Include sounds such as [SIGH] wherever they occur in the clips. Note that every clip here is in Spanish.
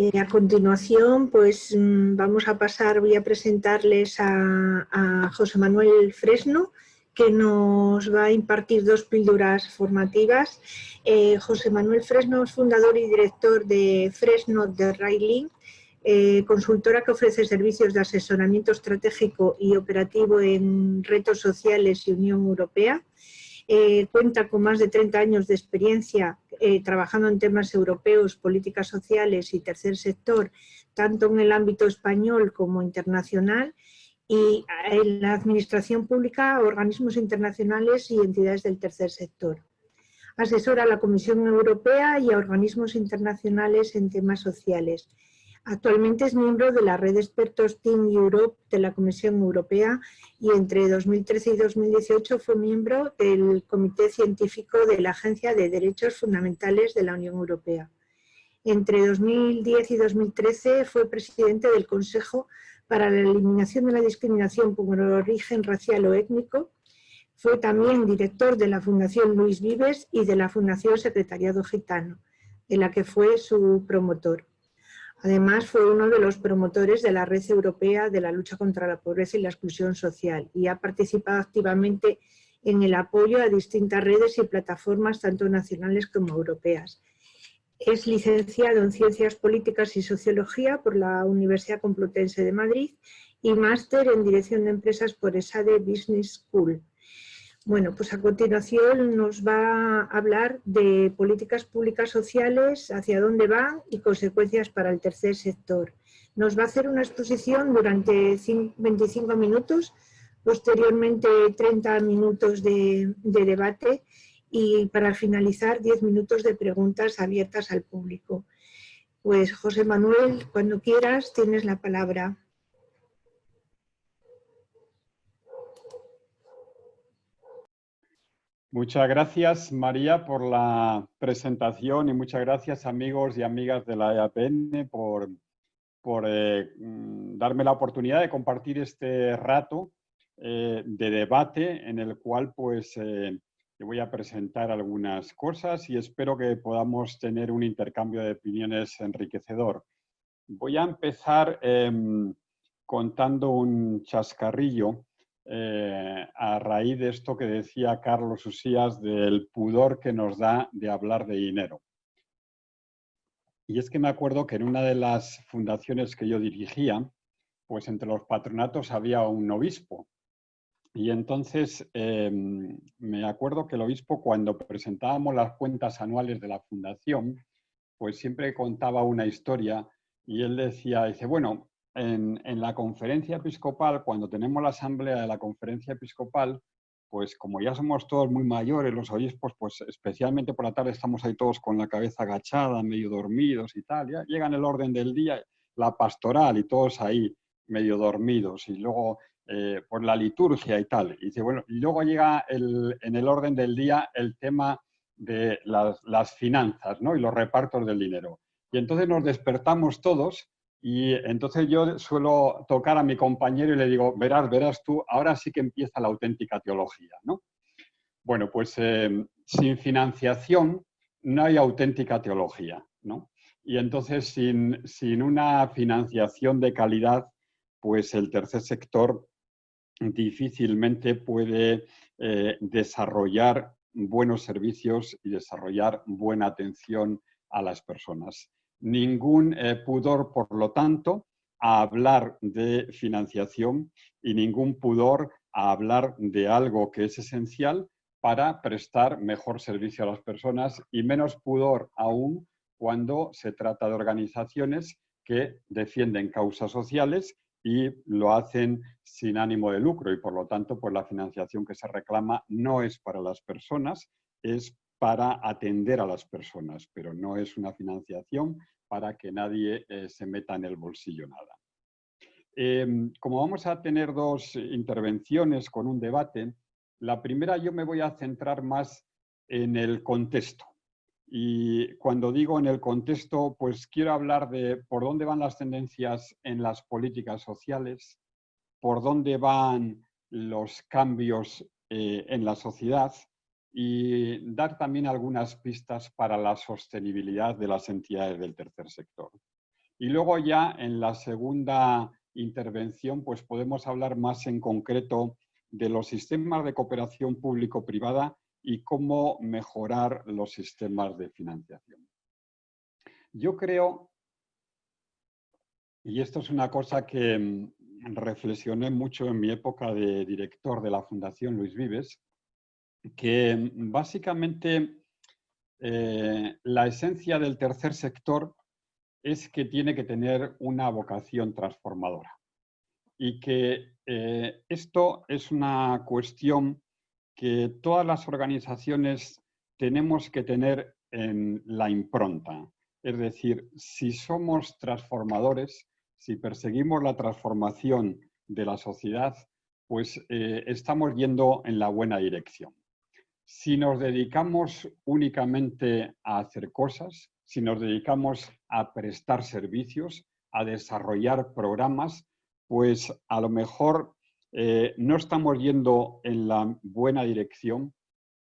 Eh, a continuación, pues mm, vamos a pasar, voy a presentarles a, José Manuel Fresno, que nos va a impartir dos píldoras formativas. Eh, José Manuel Fresno es fundador y director de Fresno de Railing, eh, consultora que ofrece servicios de asesoramiento estratégico y operativo en retos sociales y Unión Europea. Eh, cuenta con más de 30 años de experiencia eh, trabajando en temas europeos, políticas sociales y tercer sector, tanto en el ámbito español como internacional, y en la administración pública, organismos internacionales y entidades del tercer sector. Asesora a la Comisión Europea y a organismos internacionales en temas sociales Actualmente es miembro de la red de expertos Team Europe de la Comisión Europea y entre 2013 y 2018 fue miembro del Comité Científico de la Agencia de Derechos Fundamentales de la Unión Europea. Entre 2010 y 2013 fue presidente del Consejo para la Eliminación de la Discriminación por origen racial o étnico. Fue también director de la Fundación Luis Vives y de la Fundación Secretariado Gitano, de la que fue su promotor. Además, fue uno de los promotores de la Red Europea de la Lucha contra la Pobreza y la Exclusión Social y ha participado activamente en el apoyo a distintas redes y plataformas, tanto nacionales como europeas. Es licenciado en Ciencias Políticas y Sociología por la Universidad Complutense de Madrid y máster en Dirección de Empresas por ESADE Business School. Bueno, pues a continuación nos va a hablar de políticas públicas sociales, hacia dónde van y consecuencias para el tercer sector. Nos va a hacer una exposición durante 25 minutos, posteriormente 30 minutos de, de debate y para finalizar 10 minutos de preguntas abiertas al público. Pues José Manuel, cuando quieras tienes la palabra. Muchas gracias María por la presentación y muchas gracias amigos y amigas de la EAPN por, por eh, mm, darme la oportunidad de compartir este rato eh, de debate en el cual pues eh, voy a presentar algunas cosas y espero que podamos tener un intercambio de opiniones enriquecedor. Voy a empezar em, contando un chascarrillo eh, a raíz de esto que decía Carlos Usías del pudor que nos da de hablar de dinero. Y es que me acuerdo que en una de las fundaciones que yo dirigía, pues entre los patronatos había un obispo. Y entonces em, me acuerdo que el obispo cuando presentábamos las cuentas anuales de la fundación, pues siempre contaba una historia y él decía, dice, bueno, en, la conferencia episcopal, cuando tenemos la asamblea de la conferencia episcopal, pues como ya somos todos muy mayores, los obispos, pues especialmente por la tarde estamos ahí todos con la cabeza agachada, medio dormidos y tal, ya llegan el orden del día, la pastoral y todos ahí medio dormidos y luego eh, por la liturgia y tal. Y, y luego llega en el orden del día el tema de las, las finanzas ¿no? y los repartos del dinero. Y entonces nos despertamos todos y entonces yo suelo tocar a mi compañero y le digo, verás, verás tú, ahora sí que empieza la auténtica teología, ¿no? Bueno, pues eh, sin financiación no hay auténtica teología, ¿no? Y entonces sin, sin una financiación de calidad, pues el tercer sector difícilmente puede eh, desarrollar buenos servicios y desarrollar buena atención a las personas ningún eh, pudor, por lo tanto, a hablar de financiación y ningún pudor a hablar de algo que es esencial para prestar mejor servicio a las personas y menos pudor aún cuando se trata de organizaciones que defienden causas sociales y lo hacen sin ánimo de lucro. Y por lo tanto pues la financiación que se reclama no es para las personas, es para atender a las personas, pero no es una financiación para que nadie eh, se meta en el bolsillo nada. Em, como vamos a tener dos intervenciones con un debate, la primera yo me voy a centrar más en el contexto. Y cuando digo en el contexto, pues quiero hablar de por dónde van las tendencias en las políticas sociales, por dónde van los cambios eh, en la sociedad y dar también algunas pistas para la sostenibilidad de las entidades del tercer sector. Y luego ya en la segunda intervención pues podemos hablar más en concreto de los sistemas de cooperación público-privada y cómo mejorar los sistemas de financiación. Yo creo, y esto es una cosa que mm, reflexioné mucho en mi época de director de la Fundación Luis Vives, que mm, básicamente eh, la esencia del tercer sector es que tiene que tener una vocación transformadora y que eh, esto es una cuestión que todas las organizaciones tenemos que tener en la impronta. Es decir, si somos transformadores, si perseguimos la transformación de la sociedad, pues eh, estamos yendo en la buena dirección. Si nos dedicamos únicamente a hacer cosas, si nos dedicamos a prestar servicios, a desarrollar programas, pues a lo mejor eh, no estamos yendo en la buena dirección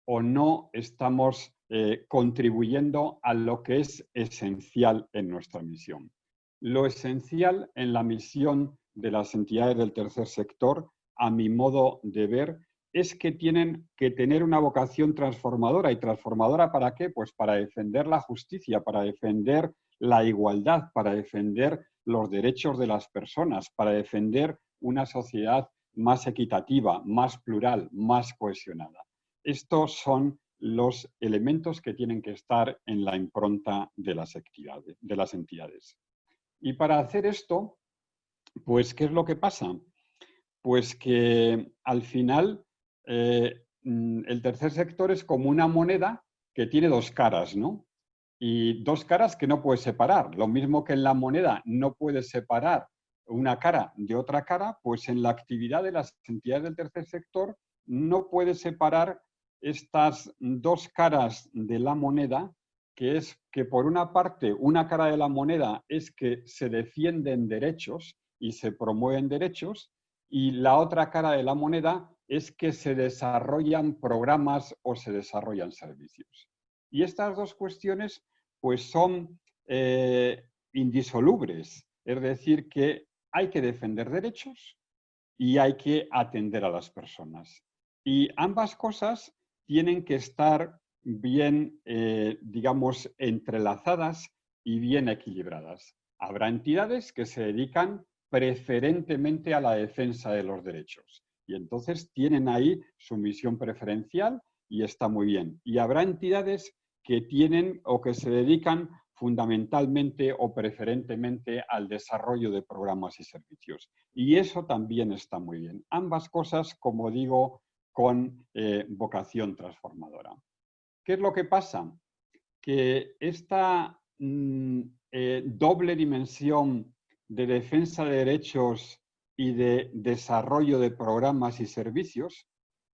o no estamos eh, contribuyendo a lo que es esencial en nuestra misión. Lo esencial en la misión de las entidades del tercer sector, a mi modo de ver, es que tienen que tener una vocación transformadora. ¿Y transformadora para qué? Pues para defender la justicia, para defender la igualdad, para defender los derechos de las personas, para defender una sociedad más equitativa, más plural, más cohesionada. Estos son los elementos que tienen que estar en la impronta de las, de las entidades. Y para hacer esto, pues, ¿qué es lo que pasa? Pues que al final eh, mm, el tercer sector es como una moneda que tiene dos caras, ¿no? Y dos caras que no puedes separar. Lo mismo que en la moneda no puedes separar una cara de otra cara, pues en la actividad de las entidades del tercer sector no puede separar estas dos caras de la moneda, que es que por una parte, una cara de la moneda es que se defienden derechos y se promueven derechos, y la otra cara de la moneda es que se desarrollan programas o se desarrollan servicios. Y estas dos cuestiones pues son eh, indisolubles, es decir, que hay que defender derechos y hay que atender a las personas. Y ambas cosas tienen que estar bien, eh, digamos, entrelazadas y bien equilibradas. Habrá entidades que se dedican preferentemente a la defensa de los derechos y entonces tienen ahí su misión preferencial y está muy bien. Y habrá entidades que tienen o que se dedican fundamentalmente o preferentemente al desarrollo de programas y servicios. Y eso también está muy bien. Ambas cosas, como digo, con eh, vocación transformadora. ¿Qué es lo que pasa? Que esta mm, eh, doble dimensión de defensa de derechos y de desarrollo de programas y servicios,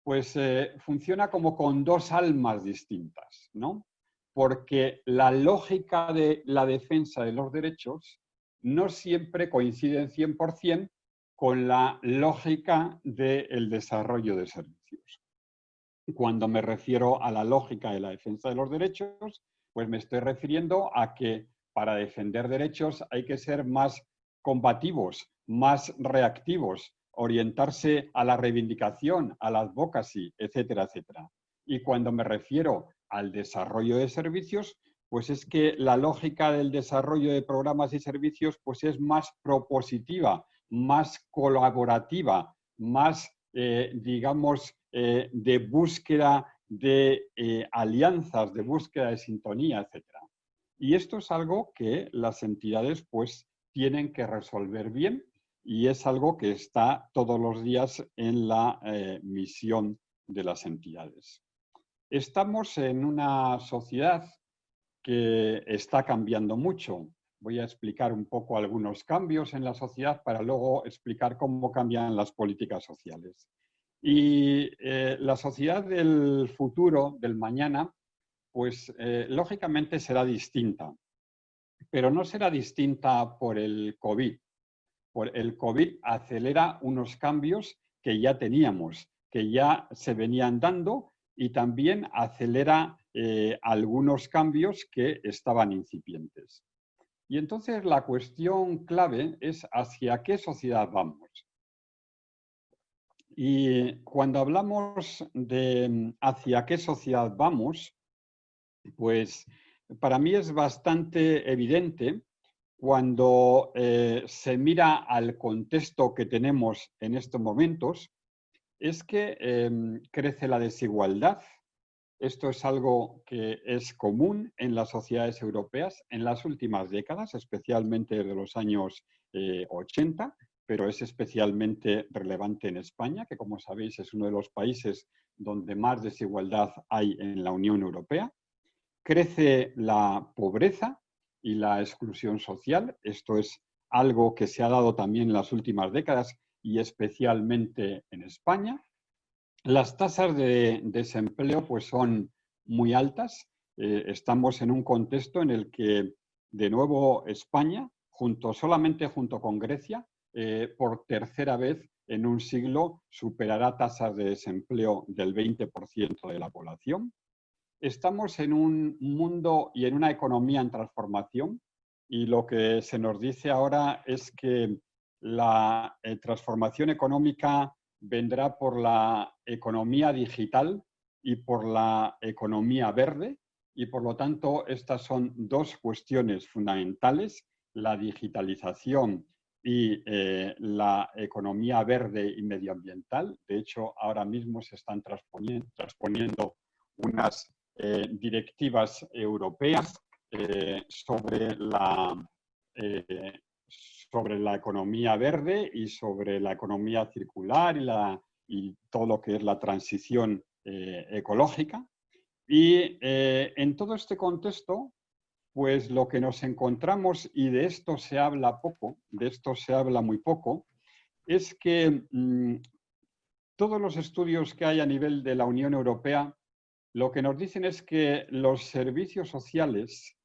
pues eh, funciona como con dos almas distintas, ¿no? porque la lógica de la defensa de los derechos no siempre coincide en 100% con la lógica del desarrollo de servicios. Cuando me refiero a la lógica de la defensa de los derechos, pues me estoy refiriendo a que para defender derechos hay que ser más combativos, más reactivos, orientarse a la reivindicación, al advocacy, etcétera, etcétera. Y cuando me refiero al desarrollo de servicios, pues es que la lógica del desarrollo de programas y servicios pues es más propositiva, más colaborativa, más, eh, digamos, eh, de búsqueda de eh, alianzas, de búsqueda de sintonía, etc. Y esto es algo que las entidades pues tienen que resolver bien y es algo que está todos los días en la misión de las entidades. Estamos en una sociedad que está cambiando mucho. Voy a explicar un poco algunos cambios en la sociedad para luego explicar cómo cambian las políticas sociales. Y eh, la sociedad del futuro, del mañana, pues eh, lógicamente será distinta. Pero no será distinta por el COVID. El COVID acelera unos cambios que ya teníamos, que ya se venían dando y también acelera eh, algunos cambios que estaban incipientes. Y entonces la cuestión clave es hacia qué sociedad vamos. Y cuando hablamos de hacia qué sociedad vamos, pues para mí es bastante evidente cuando eh, se mira al contexto que tenemos en estos momentos, es que em, crece la desigualdad. Esto es algo que es común en las sociedades europeas en las últimas décadas, especialmente desde los años 80, eh, pero es especialmente relevante en España, que como sabéis es uno de los países donde más desigualdad hay en la Unión Europea. Crece la pobreza y la exclusión social. Esto es algo que se ha dado también en las últimas décadas y especialmente en España. Las tasas de desempleo pues, son muy altas. Eh, estamos en un contexto en el que, de nuevo, España, junto, solamente junto con Grecia, eh, por tercera vez en un siglo superará tasas de desempleo del 20% de la población. Estamos en un mundo y en una economía en transformación y lo que se nos dice ahora es que la eh, transformación económica vendrá por la economía digital y por la economía verde y por lo tanto estas son dos cuestiones fundamentales, la digitalización y eh, la economía verde y medioambiental. De hecho, ahora mismo se están transponiendo unas eh, directivas europeas eh, sobre, la, eh, sobre la economía verde y sobre la economía circular y, la, y todo lo que es la transición ecológica. Y en todo este contexto, pues lo que nos encontramos, y de esto se habla poco, de esto se habla muy poco, es que mm, todos los estudios que hay a nivel de la Unión Europea lo que nos dicen es que los servicios sociales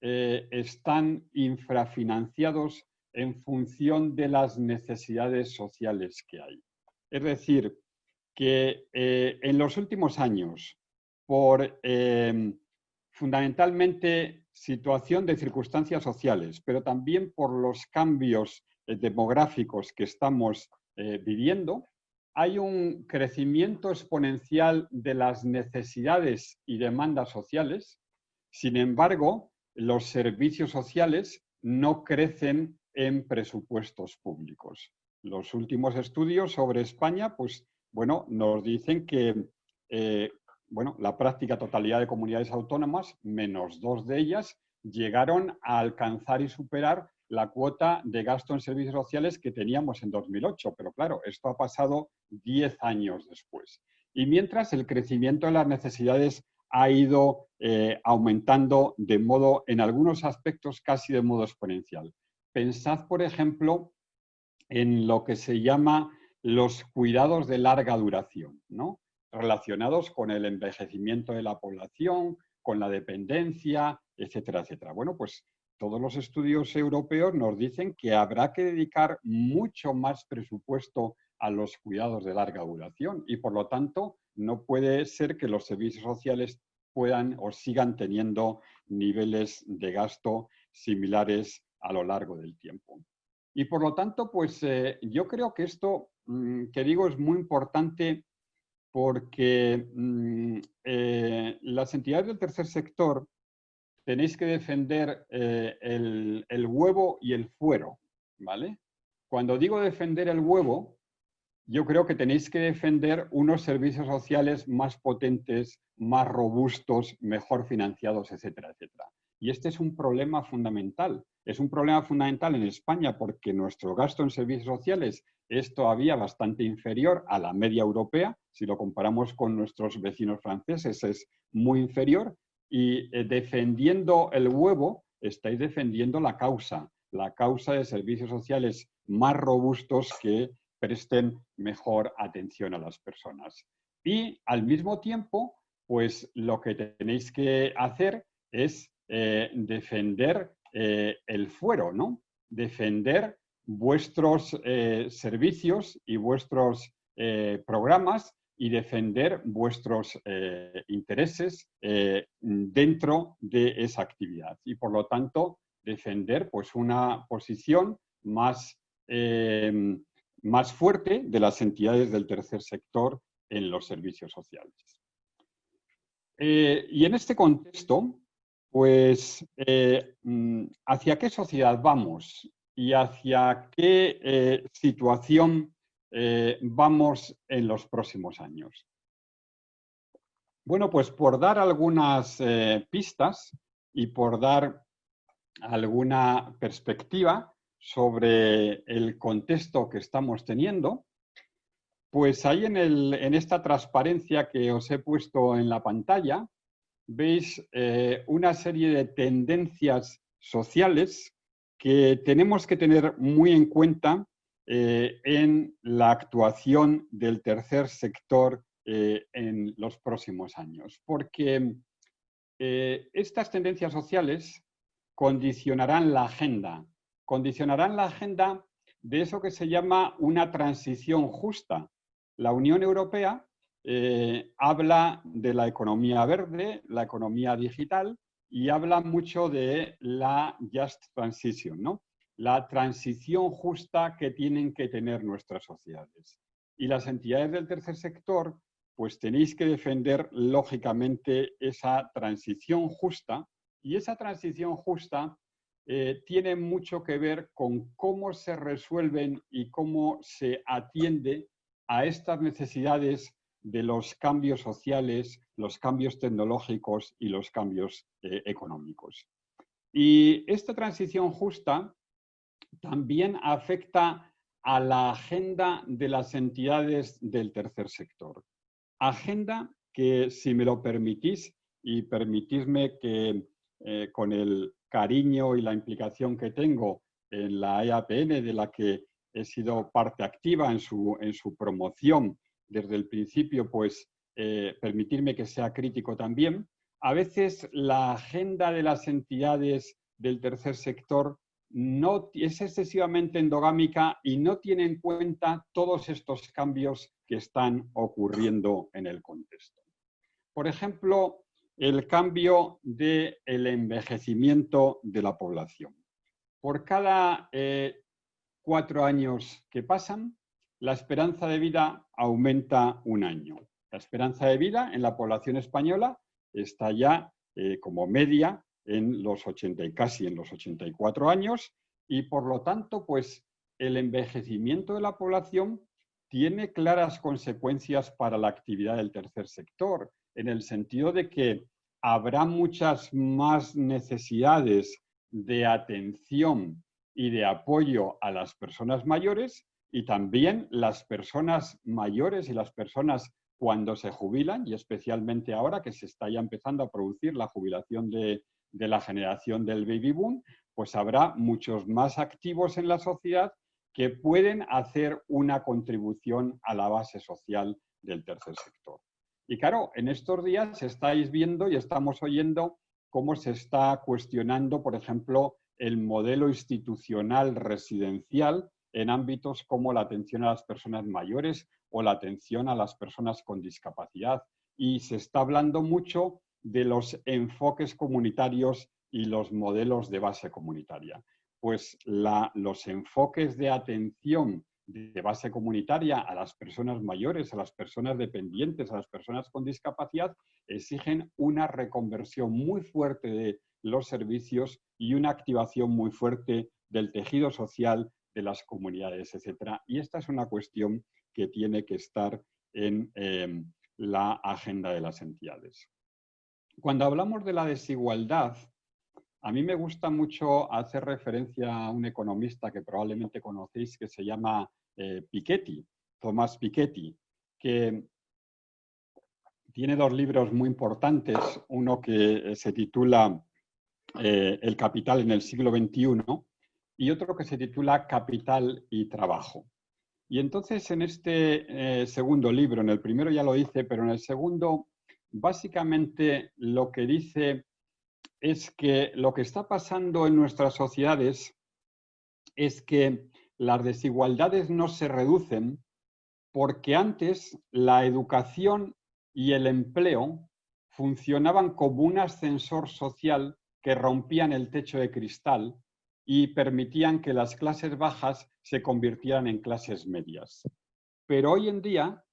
eh, están infrafinanciados en función de las necesidades sociales que hay. Es decir, que eh, en los últimos años, por em, fundamentalmente situación de circunstancias sociales, pero también por los cambios eh, demográficos que estamos viviendo, hay un crecimiento exponencial de las necesidades y demandas sociales, sin embargo, los servicios sociales no crecen en presupuestos públicos. Los últimos estudios sobre España, pues, bueno, nos dicen que eh, bueno, la práctica totalidad de comunidades autónomas, menos dos de ellas, llegaron a alcanzar y superar la cuota de gasto en servicios sociales que teníamos en 2008. Pero claro, esto ha pasado 10 años después. Y mientras el crecimiento de las necesidades ha ido eh, aumentando de modo, en algunos aspectos, casi de modo exponencial. Pensad, por ejemplo, en lo que se llama los cuidados de larga duración, ¿no? relacionados con el envejecimiento de la población, con la dependencia, etcétera, etcétera. Bueno, pues todos los estudios europeos nos dicen que habrá que dedicar mucho más presupuesto a los cuidados de larga duración y por lo tanto no puede ser que los servicios sociales puedan o sigan teniendo niveles de gasto similares a lo largo del tiempo. Y por lo tanto, pues eh, yo creo que esto mm, que digo es muy importante porque mm, eh, las entidades del tercer sector tenéis que defender eh, el, huevo y el fuero, ¿vale? Cuando digo defender el huevo, yo creo que tenéis que defender unos servicios sociales más potentes, más robustos, mejor financiados, etcétera, etcétera. Y este es un problema fundamental. Es un problema fundamental en España porque nuestro gasto en servicios sociales es todavía bastante inferior a la media europea. Si lo comparamos con nuestros vecinos franceses es muy inferior y eh, defendiendo el huevo, estáis defendiendo la causa, la causa de servicios sociales más robustos que presten mejor atención a las personas. Y al mismo tiempo, pues lo que tenéis que hacer es eh, defender eh, el fuero, ¿no? Defender vuestros servicios y vuestros programas y defender vuestros eh, intereses eh, dentro de esa actividad. Y por lo tanto, defender pues, una posición más, em, más fuerte de las entidades del tercer sector en los servicios sociales. Eh, y en este contexto, pues, mm, ¿hacia qué sociedad vamos? ¿Y hacia qué eh, vamos en los próximos años? Bueno, pues por dar algunas pistas y por dar alguna perspectiva sobre el contexto que estamos teniendo, pues ahí en, en, esta transparencia que os he puesto en la pantalla, veis eh, una serie de tendencias sociales que tenemos que tener muy en cuenta eh, en la actuación del tercer sector eh, en los próximos años. Porque estas tendencias sociales condicionarán la agenda, condicionarán la agenda de eso que se llama una transición justa, la Unión Europea eh, habla de la economía verde, la economía digital y habla mucho de la Just Transition, ¿no? La transición justa que tienen que tener nuestras sociedades. Y las entidades del tercer sector, pues tenéis que defender lógicamente esa transición justa y esa transición justa eh, tiene mucho que ver con cómo se resuelven y cómo se atiende a estas necesidades de los cambios sociales, los cambios tecnológicos y los cambios eh, económicos. Y esta transición justa también afecta a la agenda de las entidades del tercer sector. Agenda que, si me lo permitís, y permitidme que eh, con el cariño y la implicación que tengo en la EAPN, de la que he sido parte activa en su, en su promoción desde el principio, pues eh, permitirme que sea crítico también. A veces la agenda de las entidades del tercer sector no, es excesivamente endogámica y no tiene en cuenta todos estos cambios que están ocurriendo en el contexto. Por ejemplo, el cambio del envejecimiento de la población. Por cada eh, cuatro años que pasan, la esperanza de vida aumenta un año. La esperanza de vida en la población española está ya eh, como media en los 80 y casi en los 84 años y por lo tanto pues el envejecimiento de la población tiene claras consecuencias para la actividad del tercer sector en el sentido de que habrá muchas más necesidades de atención y de apoyo a las personas mayores y también las personas mayores y las personas cuando se jubilan y especialmente ahora que se está ya empezando a producir la jubilación de, de la generación del baby boom, pues habrá muchos más activos en la sociedad que pueden hacer una contribución a la base social del tercer sector. Y claro, en estos días estáis viendo y estamos oyendo cómo se está cuestionando, por ejemplo, el modelo institucional residencial en ámbitos como la atención a las personas mayores o la atención a las personas con discapacidad. Y se está hablando mucho de los enfoques comunitarios y los modelos de base comunitaria. Pues los enfoques de atención de base comunitaria a las personas mayores, a las personas dependientes, a las personas con discapacidad, exigen una reconversión muy fuerte de los servicios y una activación muy fuerte del tejido social de las comunidades, etc. Y esta es una cuestión que tiene que estar en em, la agenda de las entidades. Cuando hablamos de la desigualdad, a mí me gusta mucho hacer referencia a un economista que probablemente conocéis que se llama eh, Piketty, Tomás Piketty, que tiene dos libros muy importantes, uno que eh, se titula eh, El capital en el siglo XXI y otro que se titula Capital y Trabajo. Y entonces en este segundo libro, en el primero ya lo dice, pero en el segundo básicamente lo que dice es que lo que está pasando en nuestras sociedades es que las desigualdades no se reducen porque antes la educación y el empleo funcionaban como un ascensor social que rompían el techo de cristal y permitían que las clases bajas se convirtieran en clases medias. Pero hoy en día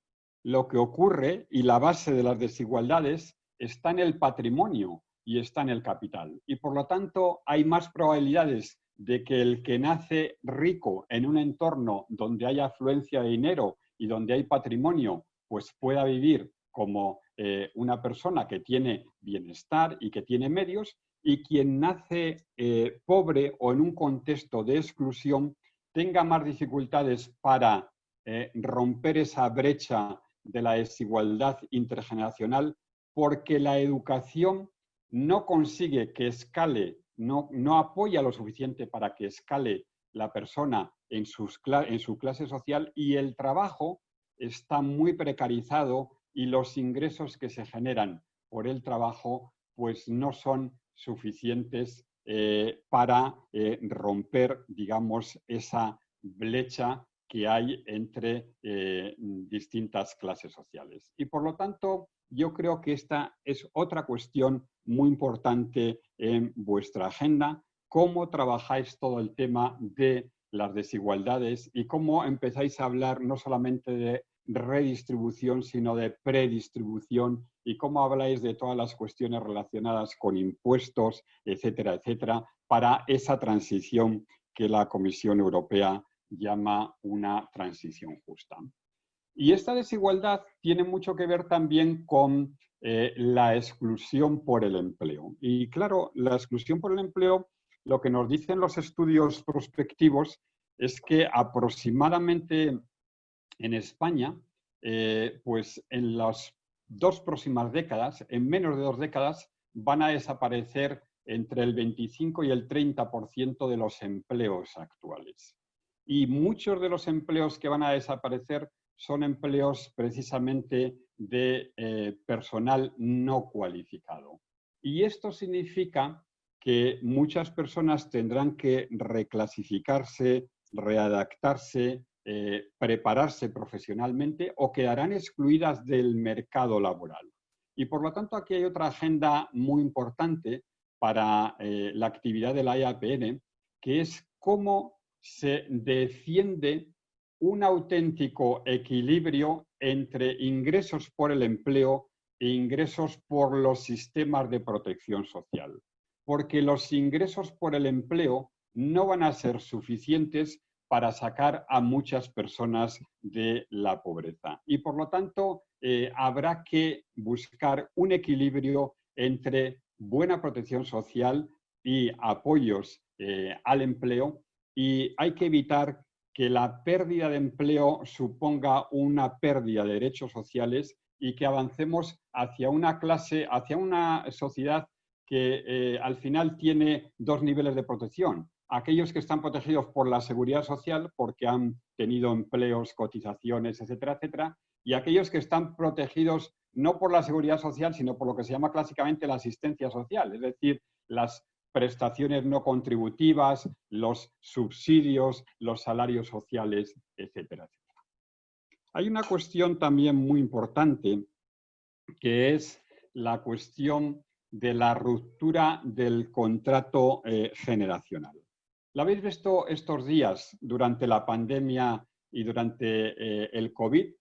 lo que ocurre y la base de las desigualdades está en el patrimonio y está en el capital. Y por lo tanto hay más probabilidades de que el que nace rico en un entorno donde hay afluencia de dinero y donde hay patrimonio, pues pueda vivir como eh, una persona que tiene bienestar y que tiene medios, y quien nace eh, pobre o en un contexto de exclusión tenga más dificultades para eh, romper esa brecha de la desigualdad intergeneracional porque la educación no consigue que escale, no, no apoya lo suficiente para que escale la persona en, en su clase social y el trabajo está muy precarizado y los ingresos que se generan por el trabajo pues no son suficientes eh, para eh, romper, digamos, esa brecha que hay entre eh, distintas clases sociales. Y por lo tanto, yo creo que esta es otra cuestión muy importante en vuestra agenda, cómo trabajáis todo el tema de las desigualdades y cómo empezáis a hablar no solamente de redistribución, sino de predistribución y cómo habláis de todas las cuestiones relacionadas con impuestos, etcétera, etcétera, para esa transición que la Comisión Europea llama una transición justa. Y esta desigualdad tiene mucho que ver también con eh, la exclusión por el empleo. Y claro, la exclusión por el empleo, lo que nos dicen los estudios prospectivos es que aproximadamente en España, eh, pues en las dos próximas décadas, en menos de dos décadas, van a desaparecer entre el 25 y el 30% de los empleos actuales. Y muchos de los empleos que van a desaparecer son empleos precisamente de eh, personal no cualificado. Y esto significa que muchas personas tendrán que reclasificarse, readaptarse, eh, prepararse profesionalmente o quedarán excluidas del mercado laboral. Y por lo tanto aquí hay otra agenda muy importante para eh, la actividad de la IAPN, que es cómo se defiende un auténtico equilibrio entre ingresos por el empleo e ingresos por los sistemas de protección social. Porque los ingresos por el empleo no van a ser suficientes para sacar a muchas personas de la pobreza. Y por lo tanto, eh, habrá que buscar un equilibrio entre buena protección social y apoyos eh, al empleo y hay que evitar que la pérdida de empleo suponga una pérdida de derechos sociales y que avancemos hacia una clase, hacia una sociedad que eh, al final tiene dos niveles de protección. Aquellos que están protegidos por la seguridad social porque han tenido empleos, cotizaciones, etcétera, etcétera, y aquellos que están protegidos no por la seguridad social, sino por lo que se llama clásicamente la asistencia social, es decir, las prestaciones no contributivas, los subsidios, los salarios sociales, etcétera. Hay una cuestión también muy importante que es la cuestión de la ruptura del contrato eh, generacional. ¿Lo habéis visto estos días durante la pandemia y durante eh, el COVID?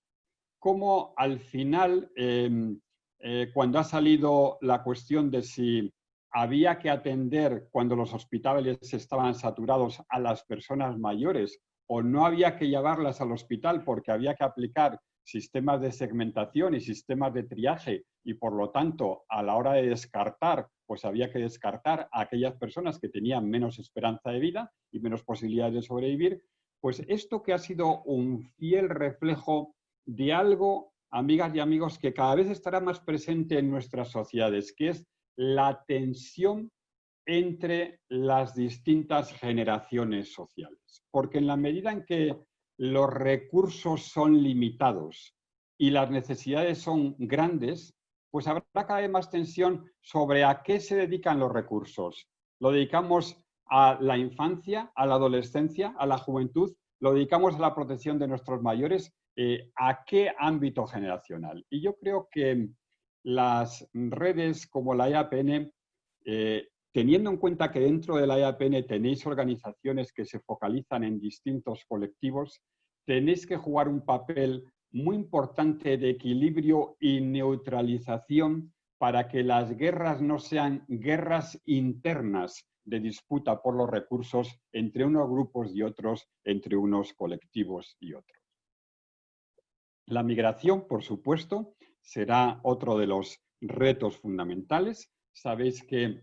Cómo al final, em, eh, cuando ha salido la cuestión de si había que atender cuando los hospitales estaban saturados a las personas mayores o no había que llevarlas al hospital porque había que aplicar sistemas de segmentación y sistemas de triaje y por lo tanto a la hora de descartar, pues había que descartar a aquellas personas que tenían menos esperanza de vida y menos posibilidades de sobrevivir, pues esto que ha sido un fiel reflejo de algo, amigas y amigos, que cada vez estará más presente en nuestras sociedades, que es la tensión entre las distintas generaciones sociales. Porque en la medida en que los recursos son limitados y las necesidades son grandes, pues habrá cada vez más tensión sobre a qué se dedican los recursos. ¿Lo dedicamos a la infancia, a la adolescencia, a la juventud? ¿Lo dedicamos a la protección de nuestros mayores? Eh, ¿A qué ámbito generacional? Y yo creo que las redes como la IAPN eh, teniendo en cuenta que dentro de la IAPN tenéis organizaciones que se focalizan en distintos colectivos, tenéis que jugar un papel muy importante de equilibrio y neutralización para que las guerras no sean guerras internas de disputa por los recursos entre unos grupos y otros, entre unos colectivos y otros. La migración, por supuesto, será otro de los retos fundamentales. Sabéis que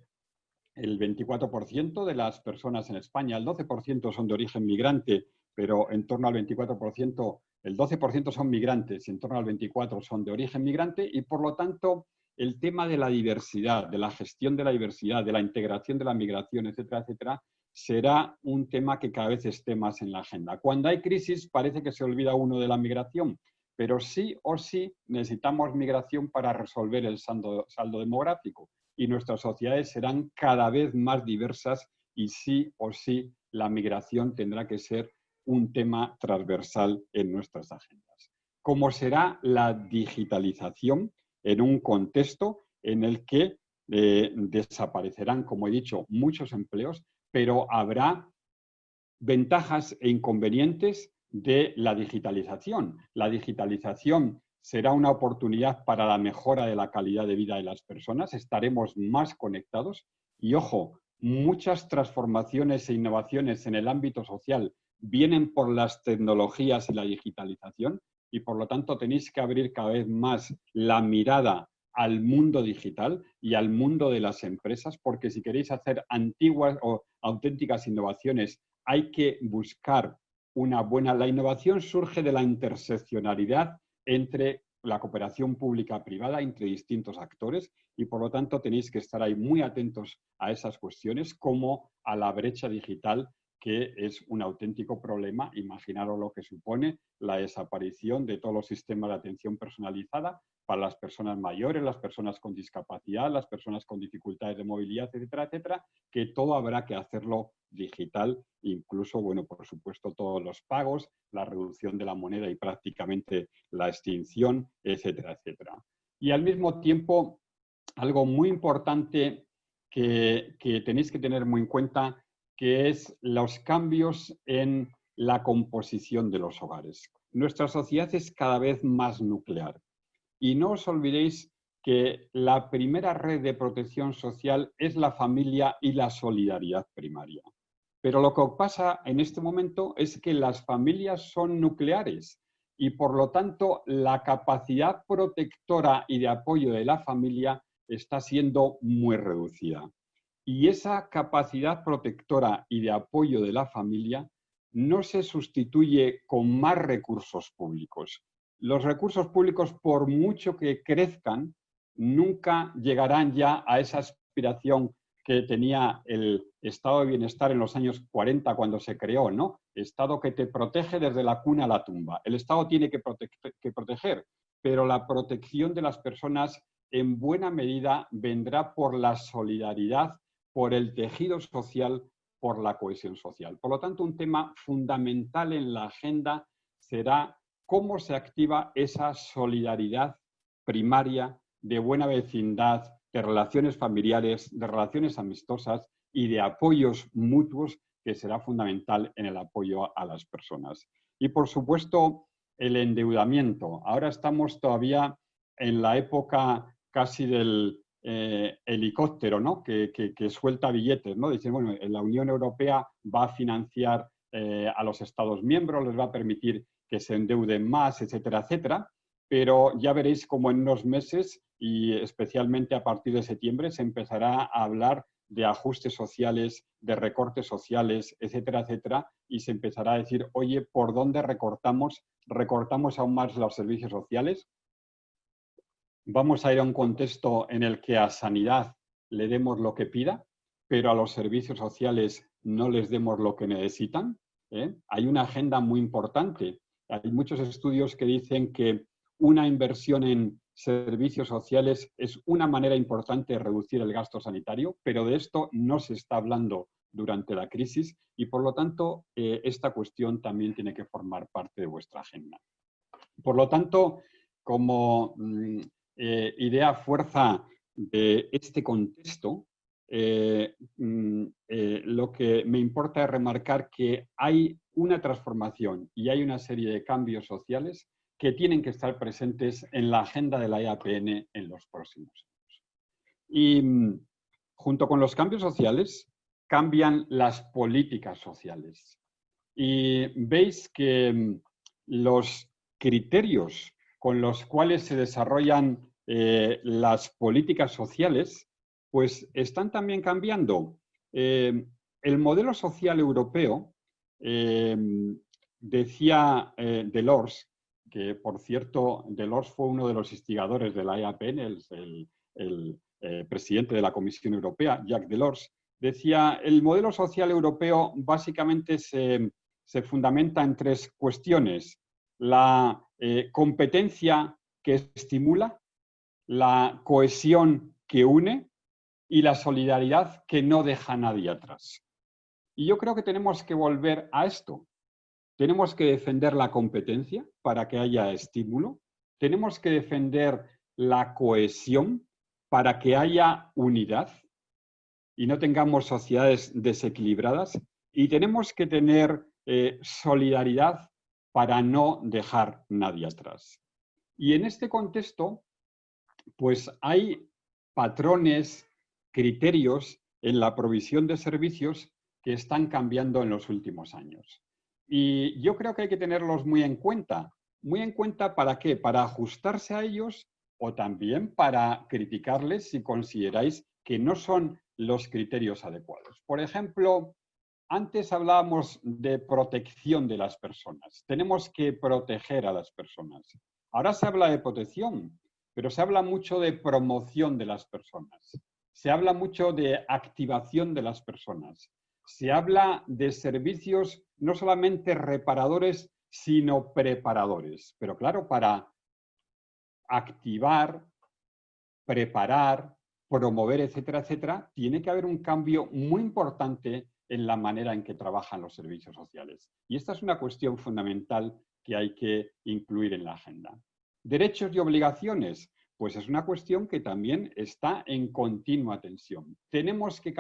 el 24% de las personas en España, el 12% son de origen migrante, pero en torno al 24%, el 12% son migrantes y en torno al 24% son de origen migrante y por lo tanto el tema de la diversidad, de la gestión de la diversidad, de la integración de la migración, etcétera, etcétera, será un tema que cada vez esté más en la agenda. Cuando hay crisis parece que se olvida uno de la migración, pero sí o sí necesitamos migración para resolver el saldo, demográfico y nuestras sociedades serán cada vez más diversas y sí o sí la migración tendrá que ser un tema transversal en nuestras agendas. Como será la digitalización en un contexto en el que eh, desaparecerán, como he dicho, muchos empleos, pero habrá ventajas e inconvenientes de la digitalización. La digitalización será una oportunidad para la mejora de la calidad de vida de las personas, estaremos más conectados. Y, ojo, muchas transformaciones e innovaciones en el ámbito social vienen por las tecnologías y la digitalización. Y por lo tanto tenéis que abrir cada vez más la mirada al mundo digital y al mundo de las empresas, porque si queréis hacer antiguas o auténticas innovaciones, hay que buscar una buena... La innovación surge de la interseccionalidad entre la cooperación pública-privada entre distintos actores y por lo tanto tenéis que estar ahí muy atentos a esas cuestiones como a la brecha digital que es un auténtico problema. Imaginaros lo que supone la desaparición de todos los sistemas de atención personalizada para las personas mayores, las personas con discapacidad, las personas con dificultades de movilidad, etcétera, etcétera, que todo habrá que hacerlo digital, incluso, bueno, por supuesto, todos los pagos, la reducción de la moneda y prácticamente la extinción, etcétera, etcétera. Y al mismo tiempo, algo muy importante que, que tenéis que tener muy en cuenta que es los cambios en la composición de los hogares. Nuestra sociedad es cada vez más nuclear. Y no os olvidéis que la primera red de protección social es la familia y la solidaridad primaria. Pero lo que pasa en este momento es que las familias son nucleares y por lo tanto la capacidad protectora y de apoyo de la familia está siendo muy reducida. Y esa capacidad protectora y de apoyo de la familia no se sustituye con más recursos públicos. Los recursos públicos, por mucho que crezcan, nunca llegarán ya a esa aspiración que tenía el estado de bienestar en los años 40 cuando se creó, ¿no? Estado que te protege desde la cuna a la tumba. El Estado tiene que, proteger, pero la protección de las personas en buena medida vendrá por la solidaridad por el tejido social, por la cohesión social. Por lo tanto, un tema fundamental en la agenda será cómo se activa esa solidaridad primaria de buena vecindad, de relaciones familiares, de relaciones amistosas y de apoyos mutuos que será fundamental en el apoyo a las personas. Y por supuesto, el endeudamiento. Ahora estamos todavía en la época casi del eh, helicóptero ¿no? que, suelta billetes. ¿no? Dicen, bueno, la Unión Europea va a financiar eh, a los Estados miembros, les va a permitir que se endeuden más, etcétera, etcétera. Pero ya veréis cómo en unos meses y especialmente a partir de septiembre se empezará a hablar de ajustes sociales, de recortes sociales, etcétera, etcétera, y se empezará a decir, oye, ¿por dónde recortamos? ¿Recortamos aún más los servicios sociales? Vamos a ir a un contexto en el que a sanidad le demos lo que pida, pero a los servicios sociales no les demos lo que necesitan. ¿eh? Hay una agenda muy importante. Hay muchos estudios que dicen que una inversión en servicios sociales es una manera importante de reducir el gasto sanitario, pero de esto no se está hablando durante la crisis y por lo tanto eh, esta cuestión también tiene que formar parte de vuestra agenda. Por lo tanto, como mm, eh, idea fuerza de este contexto, eh, mm, eh, lo que me importa es remarcar que hay una transformación y hay una serie de cambios sociales que tienen que estar presentes en la agenda de la IAPN en los próximos años. Y mm, junto con los cambios sociales, cambian las políticas sociales. Y veis que mm, los criterios con los cuales se desarrollan eh, las políticas sociales, pues están también cambiando. Eh, el modelo social europeo, eh, decía Delors, que por cierto, Delors fue uno de los instigadores de la EAPN, el, presidente de la Comisión Europea, Jacques Delors, decía, el modelo social europeo básicamente se, fundamenta en tres cuestiones. La competencia que estimula, la cohesión que une y la solidaridad que no deja a nadie atrás. Y yo creo que tenemos que volver a esto. Tenemos que defender la competencia para que haya estímulo. Tenemos que defender la cohesión para que haya unidad y no tengamos sociedades desequilibradas. Y tenemos que tener eh, solidaridad para no dejar nadie atrás. Y en este contexto, pues hay patrones, criterios en la provisión de servicios que están cambiando en los últimos años. Y yo creo que hay que tenerlos muy en cuenta. Muy en cuenta para qué? Para ajustarse a ellos o también para criticarles si consideráis que no son los criterios adecuados. Por ejemplo, antes hablábamos de protección de las personas. Tenemos que proteger a las personas. Ahora se habla de protección, pero se habla mucho de promoción de las personas. Se habla mucho de activación de las personas. Se habla de servicios no solamente reparadores, sino preparadores. Pero claro, para activar, preparar, promover, etcétera, etcétera, tiene que haber un cambio muy importante en la manera en que trabajan los servicios sociales. Y esta es una cuestión fundamental que hay que incluir en la agenda. Derechos y obligaciones, pues es una cuestión que también está en continua tensión. Tenemos que,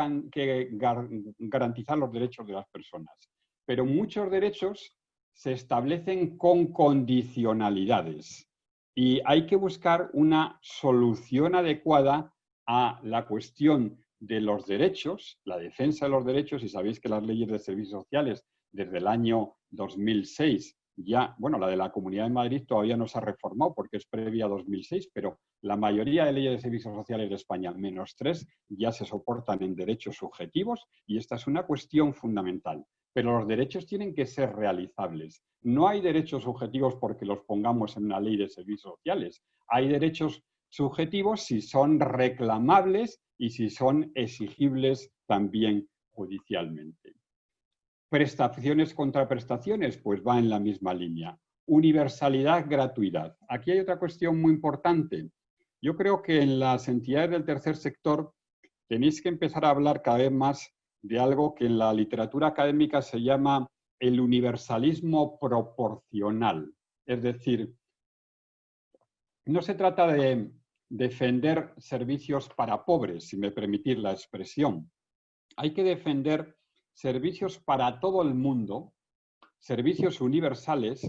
garantizar los derechos de las personas, pero muchos derechos se establecen con condicionalidades y hay que buscar una solución adecuada a la cuestión de los derechos, la defensa de los derechos, y sabéis que las leyes de servicios sociales desde el año 2006 ya, bueno, la de la Comunidad de Madrid todavía no se ha reformado porque es previa a 2006, pero la mayoría de leyes de servicios sociales de España, menos tres, ya se soportan en derechos subjetivos y esta es una cuestión fundamental. Pero los derechos tienen que ser realizables. No hay derechos subjetivos porque los pongamos en una ley de servicios sociales. Hay derechos subjetivos si son reclamables y si son exigibles también judicialmente. Prestaciones contra prestaciones, pues va en la misma línea. Universalidad, gratuidad. Aquí hay otra cuestión muy importante. Yo creo que en las entidades del tercer sector tenéis que empezar a hablar cada vez más de algo que en la literatura académica se llama el universalismo proporcional. Es decir, no se trata de defender servicios para pobres, si me permitís la expresión. Hay que defender servicios para todo el mundo, servicios universales,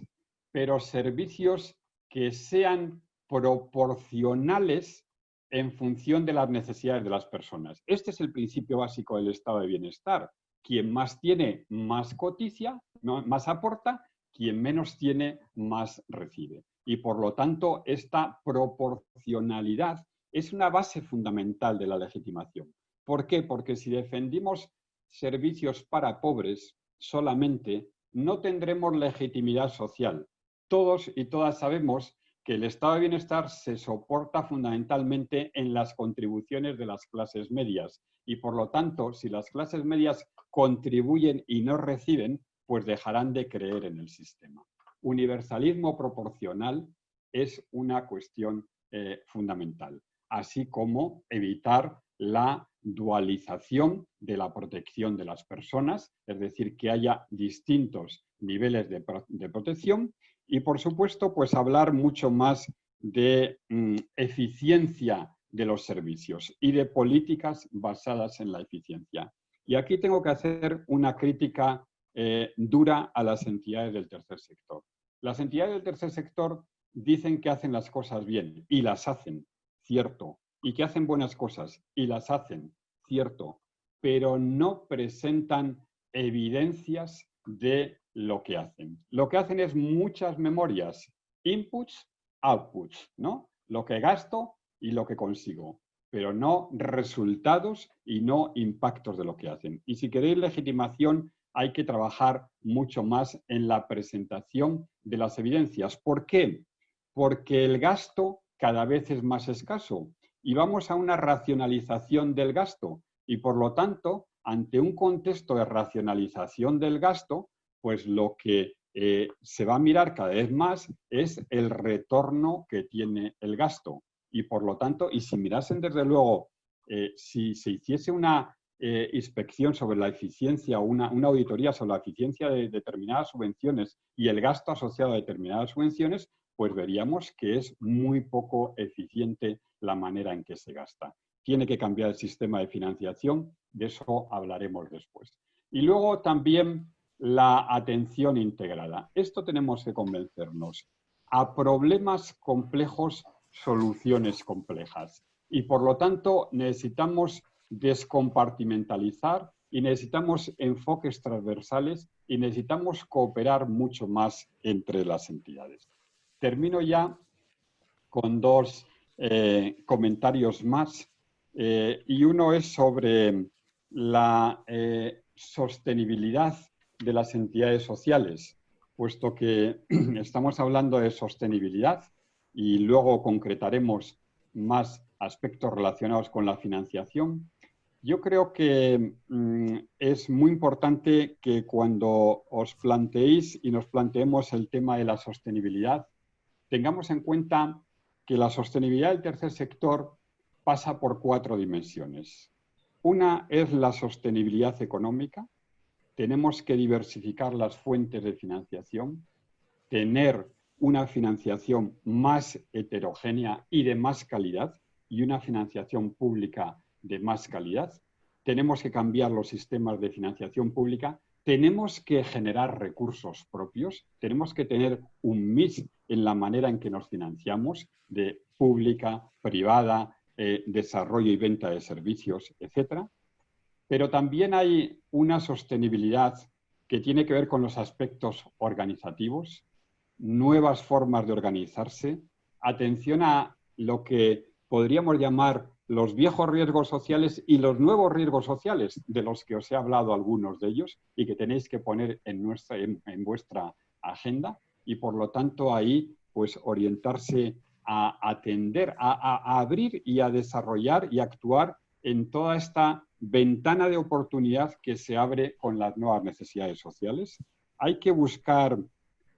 pero servicios que sean proporcionales en función de las necesidades de las personas. Este es el principio básico del estado de bienestar. Quien más tiene, más coticia, más aporta, quien menos tiene, más recibe y por lo tanto esta proporcionalidad es una base fundamental de la legitimación. ¿Por qué? Porque si defendimos servicios para pobres solamente, no tendremos legitimidad social. Todos y todas sabemos que el estado de bienestar se soporta fundamentalmente en las contribuciones de las clases medias y por lo tanto, si las clases medias contribuyen y no reciben, pues dejarán de creer en el sistema universalismo proporcional es una cuestión eh, fundamental, así como evitar la dualización de la protección de las personas, es decir, que haya distintos niveles de, protección y, por supuesto, pues hablar mucho más de mm, eficiencia de los servicios y de políticas basadas en la eficiencia. Y aquí tengo que hacer una crítica eh, dura a las entidades del tercer sector. Las entidades del tercer sector dicen que hacen las cosas bien y las hacen, cierto, y que hacen buenas cosas y las hacen, cierto, pero no presentan evidencias de lo que hacen. Lo que hacen es muchas memorias, inputs, outputs, ¿no? Lo que gasto y lo que consigo, pero no resultados y no impactos de lo que hacen. Y si queréis legitimación, hay que trabajar mucho más en la presentación de las evidencias. ¿Por qué? Porque el gasto cada vez es más escaso y vamos a una racionalización del gasto y por lo tanto, ante un contexto de racionalización del gasto, pues lo que eh, se va a mirar cada vez más es el retorno que tiene el gasto. Y por lo tanto, y si mirasen desde luego, eh, si se hiciese una eh, inspección sobre la eficiencia una, auditoría sobre la eficiencia de determinadas subvenciones y el gasto asociado a determinadas subvenciones, pues veríamos que es muy poco eficiente la manera en que se gasta. Tiene que cambiar el sistema de financiación, de eso hablaremos después. Y luego también la atención integrada. Esto tenemos que convencernos. A problemas complejos, soluciones complejas. Y por lo tanto necesitamos descompartimentalizar y necesitamos enfoques transversales y necesitamos cooperar mucho más entre las entidades. Termino ya con dos eh, comentarios más eh, y uno es sobre la eh, sostenibilidad de las entidades sociales, puesto que [CLEARS THROAT] estamos hablando de sostenibilidad y luego concretaremos más aspectos relacionados con la financiación. Yo creo que mm, es muy importante que cuando os planteéis y nos planteemos el tema de la sostenibilidad, tengamos en cuenta que la sostenibilidad del tercer sector pasa por cuatro dimensiones. Una es la sostenibilidad económica, tenemos que diversificar las fuentes de financiación, tener una financiación más heterogénea y de más calidad y una financiación pública de más calidad. Tenemos que cambiar los sistemas de financiación pública. Tenemos que generar recursos propios. Tenemos que tener un mix en la manera en que nos financiamos de pública, privada, eh, desarrollo y venta de servicios, etcétera. Pero también hay una sostenibilidad que tiene que ver con los aspectos organizativos, nuevas formas de organizarse, atención a lo que podríamos llamar los viejos riesgos sociales y los nuevos riesgos sociales, de los que os he hablado algunos de ellos y que tenéis que poner en, nuestra, en, vuestra agenda y por lo tanto ahí pues orientarse a atender, a abrir y a desarrollar y actuar en toda esta ventana de oportunidad que se abre con las nuevas necesidades sociales. Hay que buscar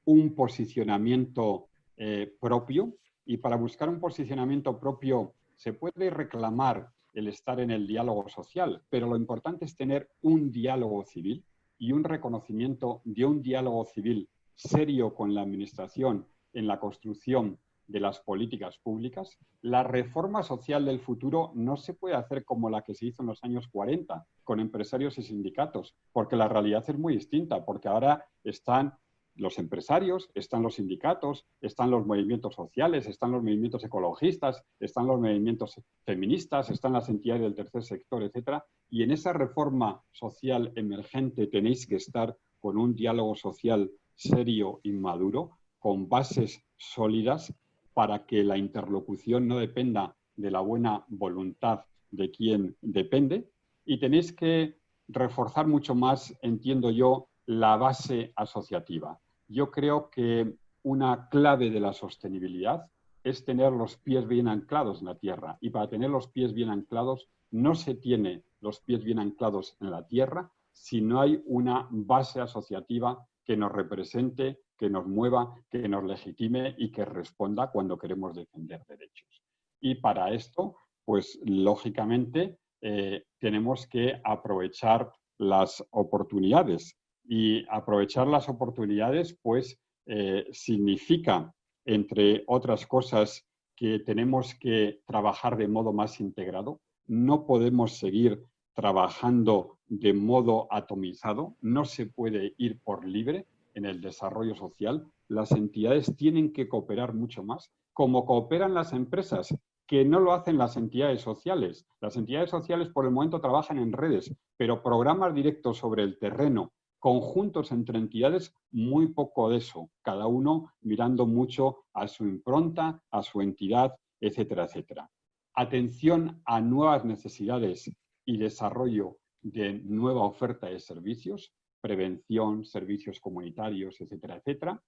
un posicionamiento eh, propio y para buscar un posicionamiento propio se puede reclamar el estar en el diálogo social, pero lo importante es tener un diálogo civil y un reconocimiento de un diálogo civil serio con la Administración en la construcción de las políticas públicas, la reforma social del futuro no se puede hacer como la que se hizo en los años 40, con empresarios y sindicatos, porque la realidad es muy distinta, porque ahora están los empresarios, están los sindicatos, están los movimientos sociales, están los movimientos ecologistas, están los movimientos feministas, están las entidades del tercer sector, etc. Y en esa reforma social emergente tenéis que estar con un diálogo social serio y maduro, con bases sólidas para que la interlocución no dependa de la buena voluntad de quien depende y tenéis que reforzar mucho más, entiendo yo, la base asociativa. Yo creo que una clave de la sostenibilidad es tener los pies bien anclados en la tierra y para tener los pies bien anclados no se tiene los pies bien anclados en la tierra si no hay una base asociativa que nos represente que nos mueva, que nos legitime y que responda cuando queremos defender derechos. Y para esto, pues lógicamente, eh, tenemos que aprovechar las oportunidades. Y aprovechar las oportunidades, pues, eh, significa, entre otras cosas, que tenemos que trabajar de modo más integrado. No podemos seguir trabajando de modo atomizado, no se puede ir por libre en el desarrollo social. Las entidades tienen que cooperar mucho más, como cooperan las empresas, que no lo hacen las entidades sociales. Las entidades sociales por el momento trabajan en redes, pero programas directos sobre el terreno, conjuntos entre entidades, muy poco de eso, cada uno mirando mucho a su impronta, a su entidad, etcétera, etcétera. Atención a nuevas necesidades y desarrollo de nueva oferta de servicios, prevención, servicios comunitarios, etcétera, etcétera.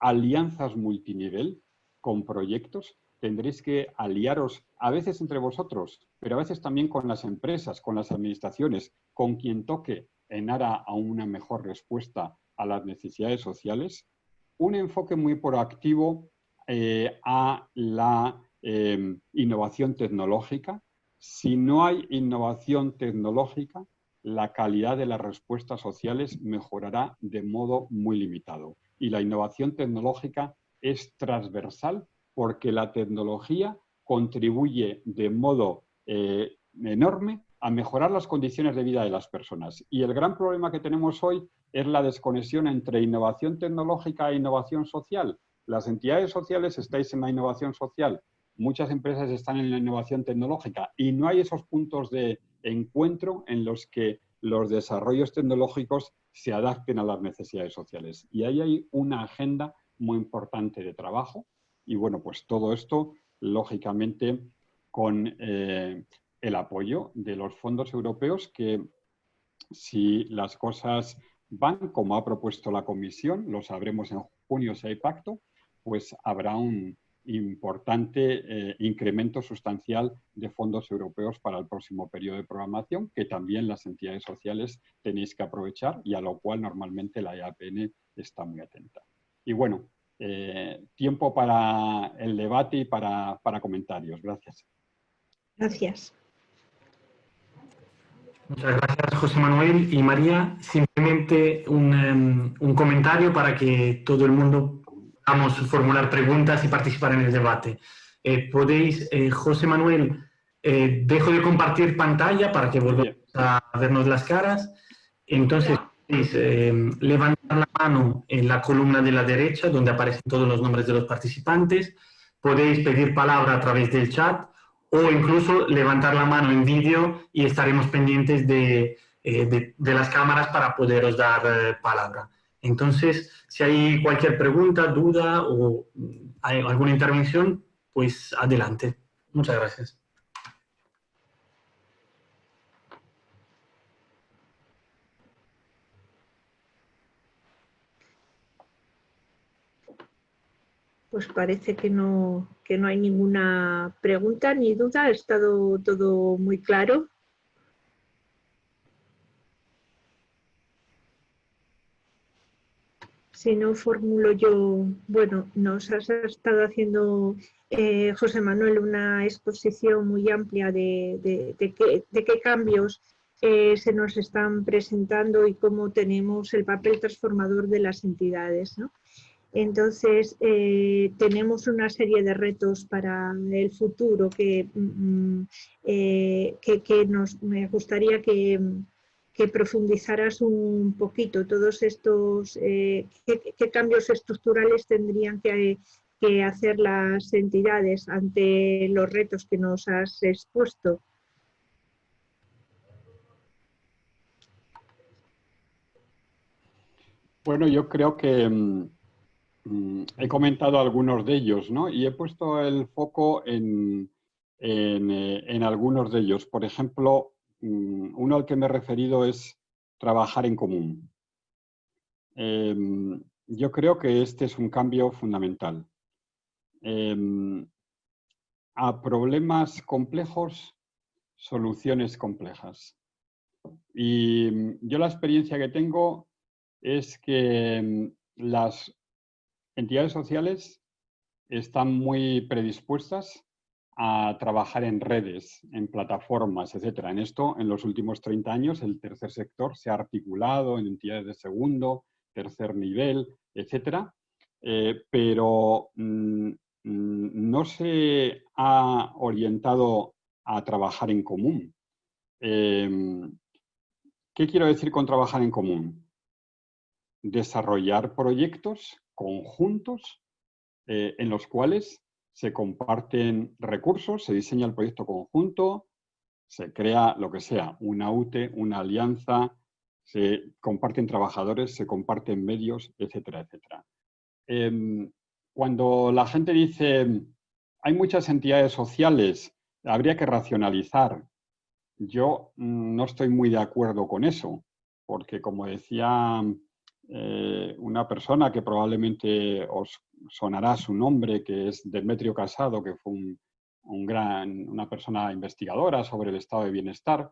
Alianzas multinivel con proyectos. Tendréis que aliaros a veces entre vosotros, pero a veces también con las empresas, con las administraciones, con quien toque en aras a una mejor respuesta a las necesidades sociales, un enfoque muy proactivo eh, a la em, innovación tecnológica. Si no hay innovación tecnológica, la calidad de las respuestas sociales mejorará de modo muy limitado. Y la innovación tecnológica es transversal porque la tecnología contribuye de modo eh, enorme a mejorar las condiciones de vida de las personas. Y el gran problema que tenemos hoy es la desconexión entre innovación tecnológica e innovación social. Las entidades sociales estáis en la innovación social, muchas empresas están en la innovación tecnológica y no hay esos puntos de encuentro en los que los desarrollos tecnológicos se adapten a las necesidades sociales. Y ahí hay una agenda muy importante de trabajo y bueno, pues todo esto, lógicamente, con eh, el apoyo de los fondos europeos que si las cosas van como ha propuesto la Comisión, lo sabremos en junio si hay pacto, pues habrá un importante eh, incremento sustancial de fondos europeos para el próximo periodo de programación, que también las entidades sociales tenéis que aprovechar y a lo cual normalmente la EAPN está muy atenta. Y bueno, eh, tiempo para el debate y para, para comentarios. Gracias. Gracias. Muchas gracias, José Manuel y María. Simplemente un, em, un, comentario para que todo el mundo podamos formular preguntas y participar en el debate. Eh, podéis, eh, José Manuel, eh, dejo de compartir pantalla para que volvamos a vernos las caras. Entonces, podéis em, levantar la mano en la columna de la derecha, donde aparecen todos los nombres de los participantes. Podéis pedir palabra a través del chat o incluso levantar la mano en vídeo y estaremos pendientes de, eh, las cámaras para poderos dar eh, palabra. Entonces, si hay cualquier pregunta, duda o alguna intervención, pues adelante. Muchas gracias. Pues parece que no, que no hay ninguna pregunta ni duda, ha estado todo muy claro. Si no formulo yo, bueno, nos has estado haciendo, eh, José Manuel, una exposición muy amplia de, qué, cambios eh, se nos están presentando y cómo tenemos el papel transformador de las entidades. ¿no? Entonces, eh, tenemos una serie de retos para el futuro que, mm, eh, que, nos, me gustaría que, profundizaras un poquito todos estos, eh, qué, cambios estructurales tendrían que, que hacer las entidades ante los retos que nos has expuesto. Bueno, yo creo que mm, Mm, he comentado algunos de ellos, ¿no? Y he puesto el foco en, eh, algunos de ellos. Por ejemplo, uno al que me he referido es trabajar en común. Em, yo creo que este es un cambio fundamental. Em, a problemas complejos, soluciones complejas. Y mm, yo la experiencia que tengo es que las entidades sociales están muy predispuestas a trabajar en redes, en plataformas, etc. En esto, en los últimos 30 años, el tercer sector se ha articulado en entidades de segundo, tercer nivel, etc. Eh, pero mm, mm, no se ha orientado a trabajar en común. Em, ¿Qué quiero decir con trabajar en común? Desarrollar proyectos conjuntos eh, en los cuales se comparten recursos, se diseña el proyecto conjunto, se crea lo que sea, una UTE, una alianza, se comparten trabajadores, se comparten medios, etcétera, etcétera. Em, cuando la gente dice hay muchas entidades sociales, habría que racionalizar. Yo mm, no estoy muy de acuerdo con eso, porque como decía eh, una persona que probablemente os sonará su nombre, que es Demetrio Casado, que fue un, gran, una persona investigadora sobre el estado de bienestar,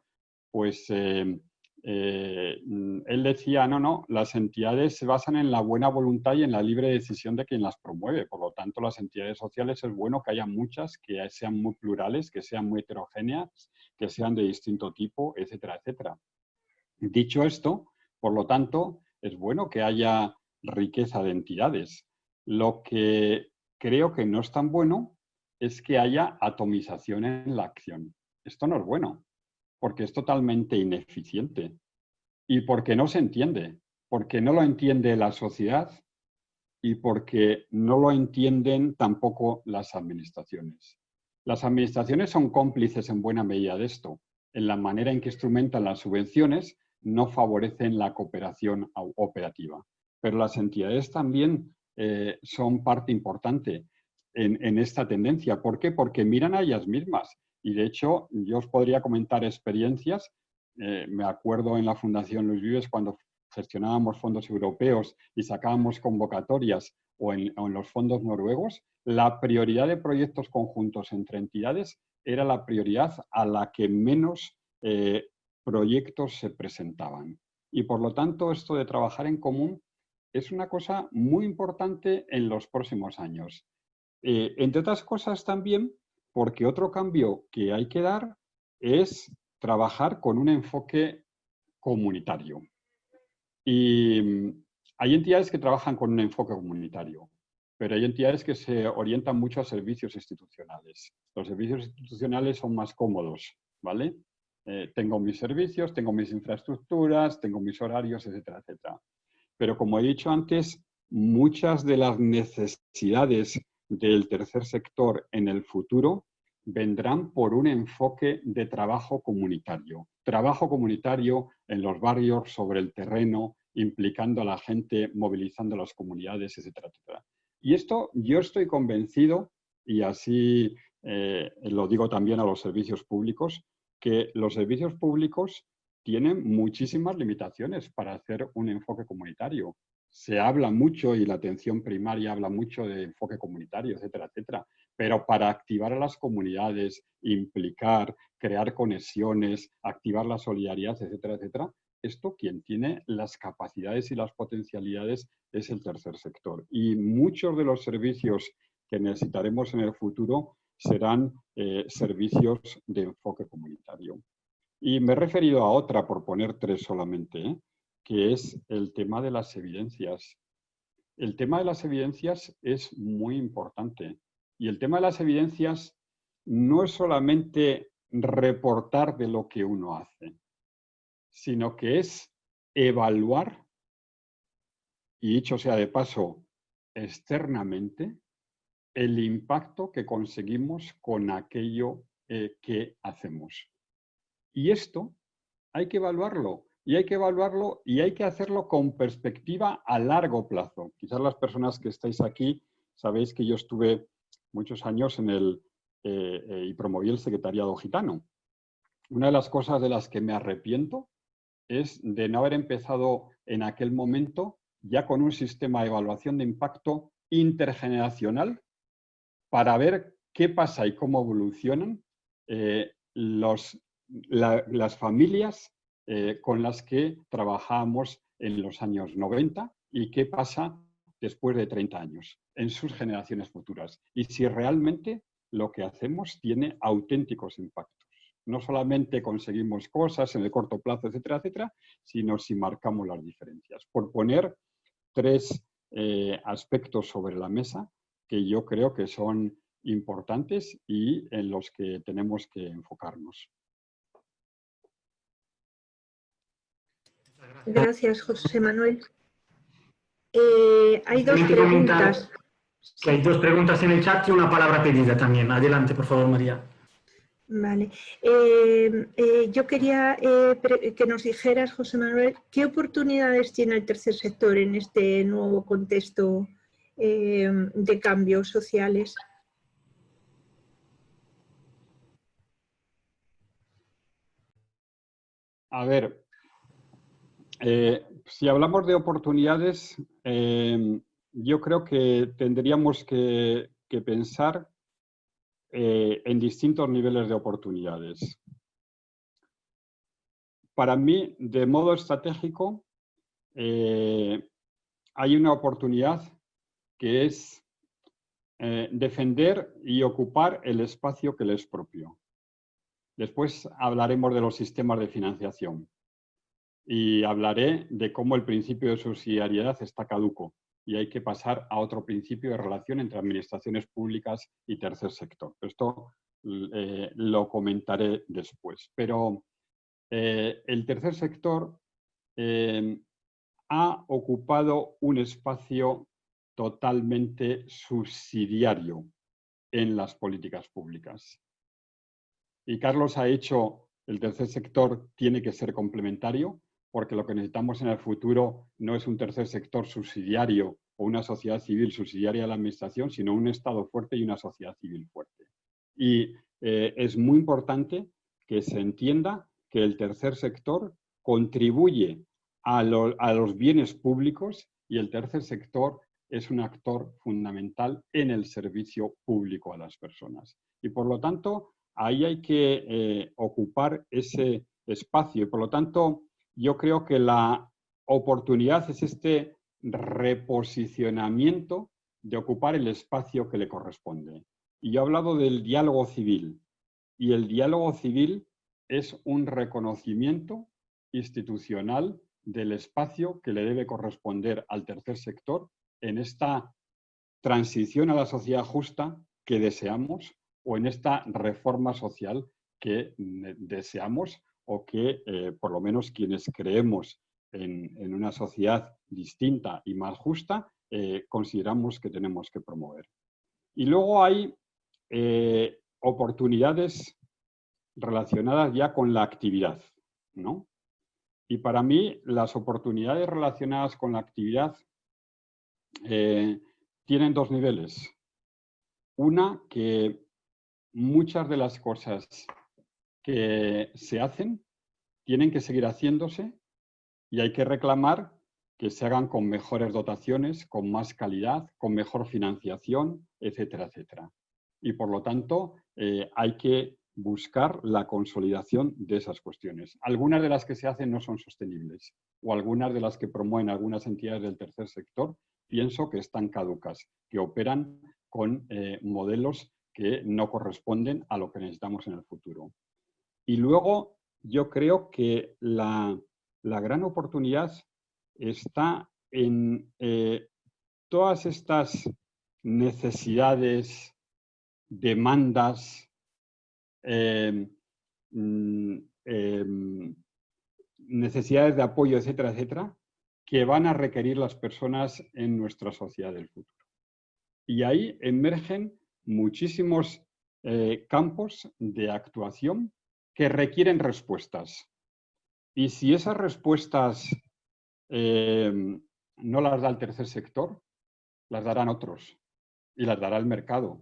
pues eh, eh, él decía, no, no, las entidades se basan en la buena voluntad y en la libre decisión de quien las promueve. Por lo tanto, las entidades sociales es bueno que haya muchas, que sean muy plurales, que sean muy heterogéneas, que sean de distinto tipo, etcétera, etcétera. Dicho esto, por lo tanto, es bueno que haya riqueza de entidades. Lo que creo que no es tan bueno es que haya atomización en la acción. Esto no es bueno, porque es totalmente ineficiente y porque no se entiende, porque no lo entiende la sociedad y porque no lo entienden tampoco las administraciones. Las administraciones son cómplices en buena medida de esto, en la manera en que instrumentan las subvenciones no favorecen la cooperación operativa. Pero las entidades también eh, son parte importante en, esta tendencia. ¿Por qué? Porque miran a ellas mismas. Y de hecho, yo os podría comentar experiencias. Eh, me acuerdo en la Fundación Luis Vives cuando gestionábamos fondos europeos y sacábamos convocatorias o en, los fondos noruegos, la prioridad de proyectos conjuntos entre entidades era la prioridad a la que menos eh, proyectos se presentaban. Y por lo tanto, esto de trabajar en común es una cosa muy importante en los próximos años. Eh, entre otras cosas también, porque otro cambio que hay que dar es trabajar con un enfoque comunitario. Y mm, hay entidades que trabajan con un enfoque comunitario, pero hay entidades que se orientan mucho a servicios institucionales. Los servicios institucionales son más cómodos, ¿vale? Eh, tengo mis servicios, tengo mis infraestructuras, tengo mis horarios, etcétera, etcétera. Pero como he dicho antes, muchas de las necesidades del tercer sector en el futuro vendrán por un enfoque de trabajo comunitario. Trabajo comunitario en los barrios, sobre el terreno, implicando a la gente, movilizando a las comunidades, etcétera, etcétera. Y esto yo estoy convencido, y así eh, lo digo también a los servicios públicos, que los servicios públicos tienen muchísimas limitaciones para hacer un enfoque comunitario. Se habla mucho y la atención primaria habla mucho de enfoque comunitario, etcétera, etcétera. Pero para activar a las comunidades, implicar, crear conexiones, activar la solidaridad, etcétera, etcétera, esto quien tiene las capacidades y las potencialidades es el tercer sector. Y muchos de los servicios que necesitaremos en el futuro serán eh, servicios de enfoque comunitario. Y me he referido a otra, por poner tres solamente, ¿eh? que es el tema de las evidencias. El tema de las evidencias es muy importante. Y el tema de las evidencias no es solamente reportar de lo que uno hace, sino que es evaluar, y dicho sea de paso, externamente, el impacto que conseguimos con aquello eh, que hacemos. Y esto hay que evaluarlo, y hay que evaluarlo y hay que hacerlo con perspectiva a largo plazo. Quizás las personas que estáis aquí sabéis que yo estuve muchos años en el, eh, eh, y promoví el secretariado gitano. Una de las cosas de las que me arrepiento es de no haber empezado en aquel momento ya con un sistema de evaluación de impacto intergeneracional para ver qué pasa y cómo evolucionan eh, las familias eh, con las que trabajamos en los años 90 y qué pasa después de 30 años en sus generaciones futuras. Y si realmente lo que hacemos tiene auténticos impactos. No solamente conseguimos cosas en el corto plazo, etcétera, etcétera, sino si marcamos las diferencias. Por poner tres eh, aspectos sobre la mesa que yo creo que son importantes y en los que tenemos que enfocarnos. Gracias, José Manuel. Eh, hay dos preguntas. hay dos preguntas en el chat y una palabra pedida también. Adelante, por favor, María. Vale. Eh, eh, yo quería que nos dijeras, José Manuel, ¿qué oportunidades tiene el tercer sector en este nuevo contexto de cambios sociales? A ver, eh, si hablamos de oportunidades, eh, yo creo que tendríamos que, pensar eh, en distintos niveles de oportunidades. Para mí, de modo estratégico, hay una oportunidad que es defender y ocupar el espacio que le es propio. Después hablaremos de los sistemas de financiación y hablaré de cómo el principio de subsidiariedad está caduco y hay que pasar a otro principio de relación entre administraciones públicas y tercer sector. Esto eh, lo comentaré después. Pero eh, el tercer sector eh, ha ocupado un espacio totalmente subsidiario en las políticas públicas. Y Carlos ha hecho, el tercer sector tiene que ser complementario, porque lo que necesitamos en el futuro no es un tercer sector subsidiario o una sociedad civil subsidiaria a la administración, sino un Estado fuerte y una sociedad civil fuerte. Y eh, es muy importante que se entienda que el tercer sector contribuye a, a los bienes públicos y el tercer sector es un actor fundamental en el servicio público a las personas. Y por lo tanto, ahí hay que eh, ocupar ese espacio y por lo tanto yo creo que la oportunidad es este reposicionamiento de ocupar el espacio que le corresponde. Y yo he hablado del diálogo civil, y el diálogo civil es un reconocimiento institucional del espacio que le debe corresponder al tercer sector en esta transición a la sociedad justa que deseamos o en esta reforma social que deseamos o que eh, por lo menos quienes creemos en, una sociedad distinta y más justa, eh, consideramos que tenemos que promover. Y luego hay eh, oportunidades relacionadas ya con la actividad. ¿no? Y para mí las oportunidades relacionadas con la actividad tienen dos niveles. Una, que muchas de las cosas que se hacen tienen que seguir haciéndose y hay que reclamar que se hagan con mejores dotaciones, con más calidad, con mejor financiación, etcétera, etcétera. Y por lo tanto, eh, hay que buscar la consolidación de esas cuestiones. Algunas de las que se hacen no son sostenibles o algunas de las que promueven algunas entidades del tercer sector pienso que están caducas, que operan con eh, modelos que no corresponden a lo que necesitamos en el futuro. Y luego yo creo que la, gran oportunidad está en eh, todas estas necesidades, demandas, em, mm, em, necesidades de apoyo, etcétera, etcétera, que van a requerir las personas en nuestra sociedad del futuro. Y ahí emergen muchísimos eh, campos de actuación que requieren respuestas. Y si esas respuestas em, no las da el tercer sector, las darán otros y las dará el mercado.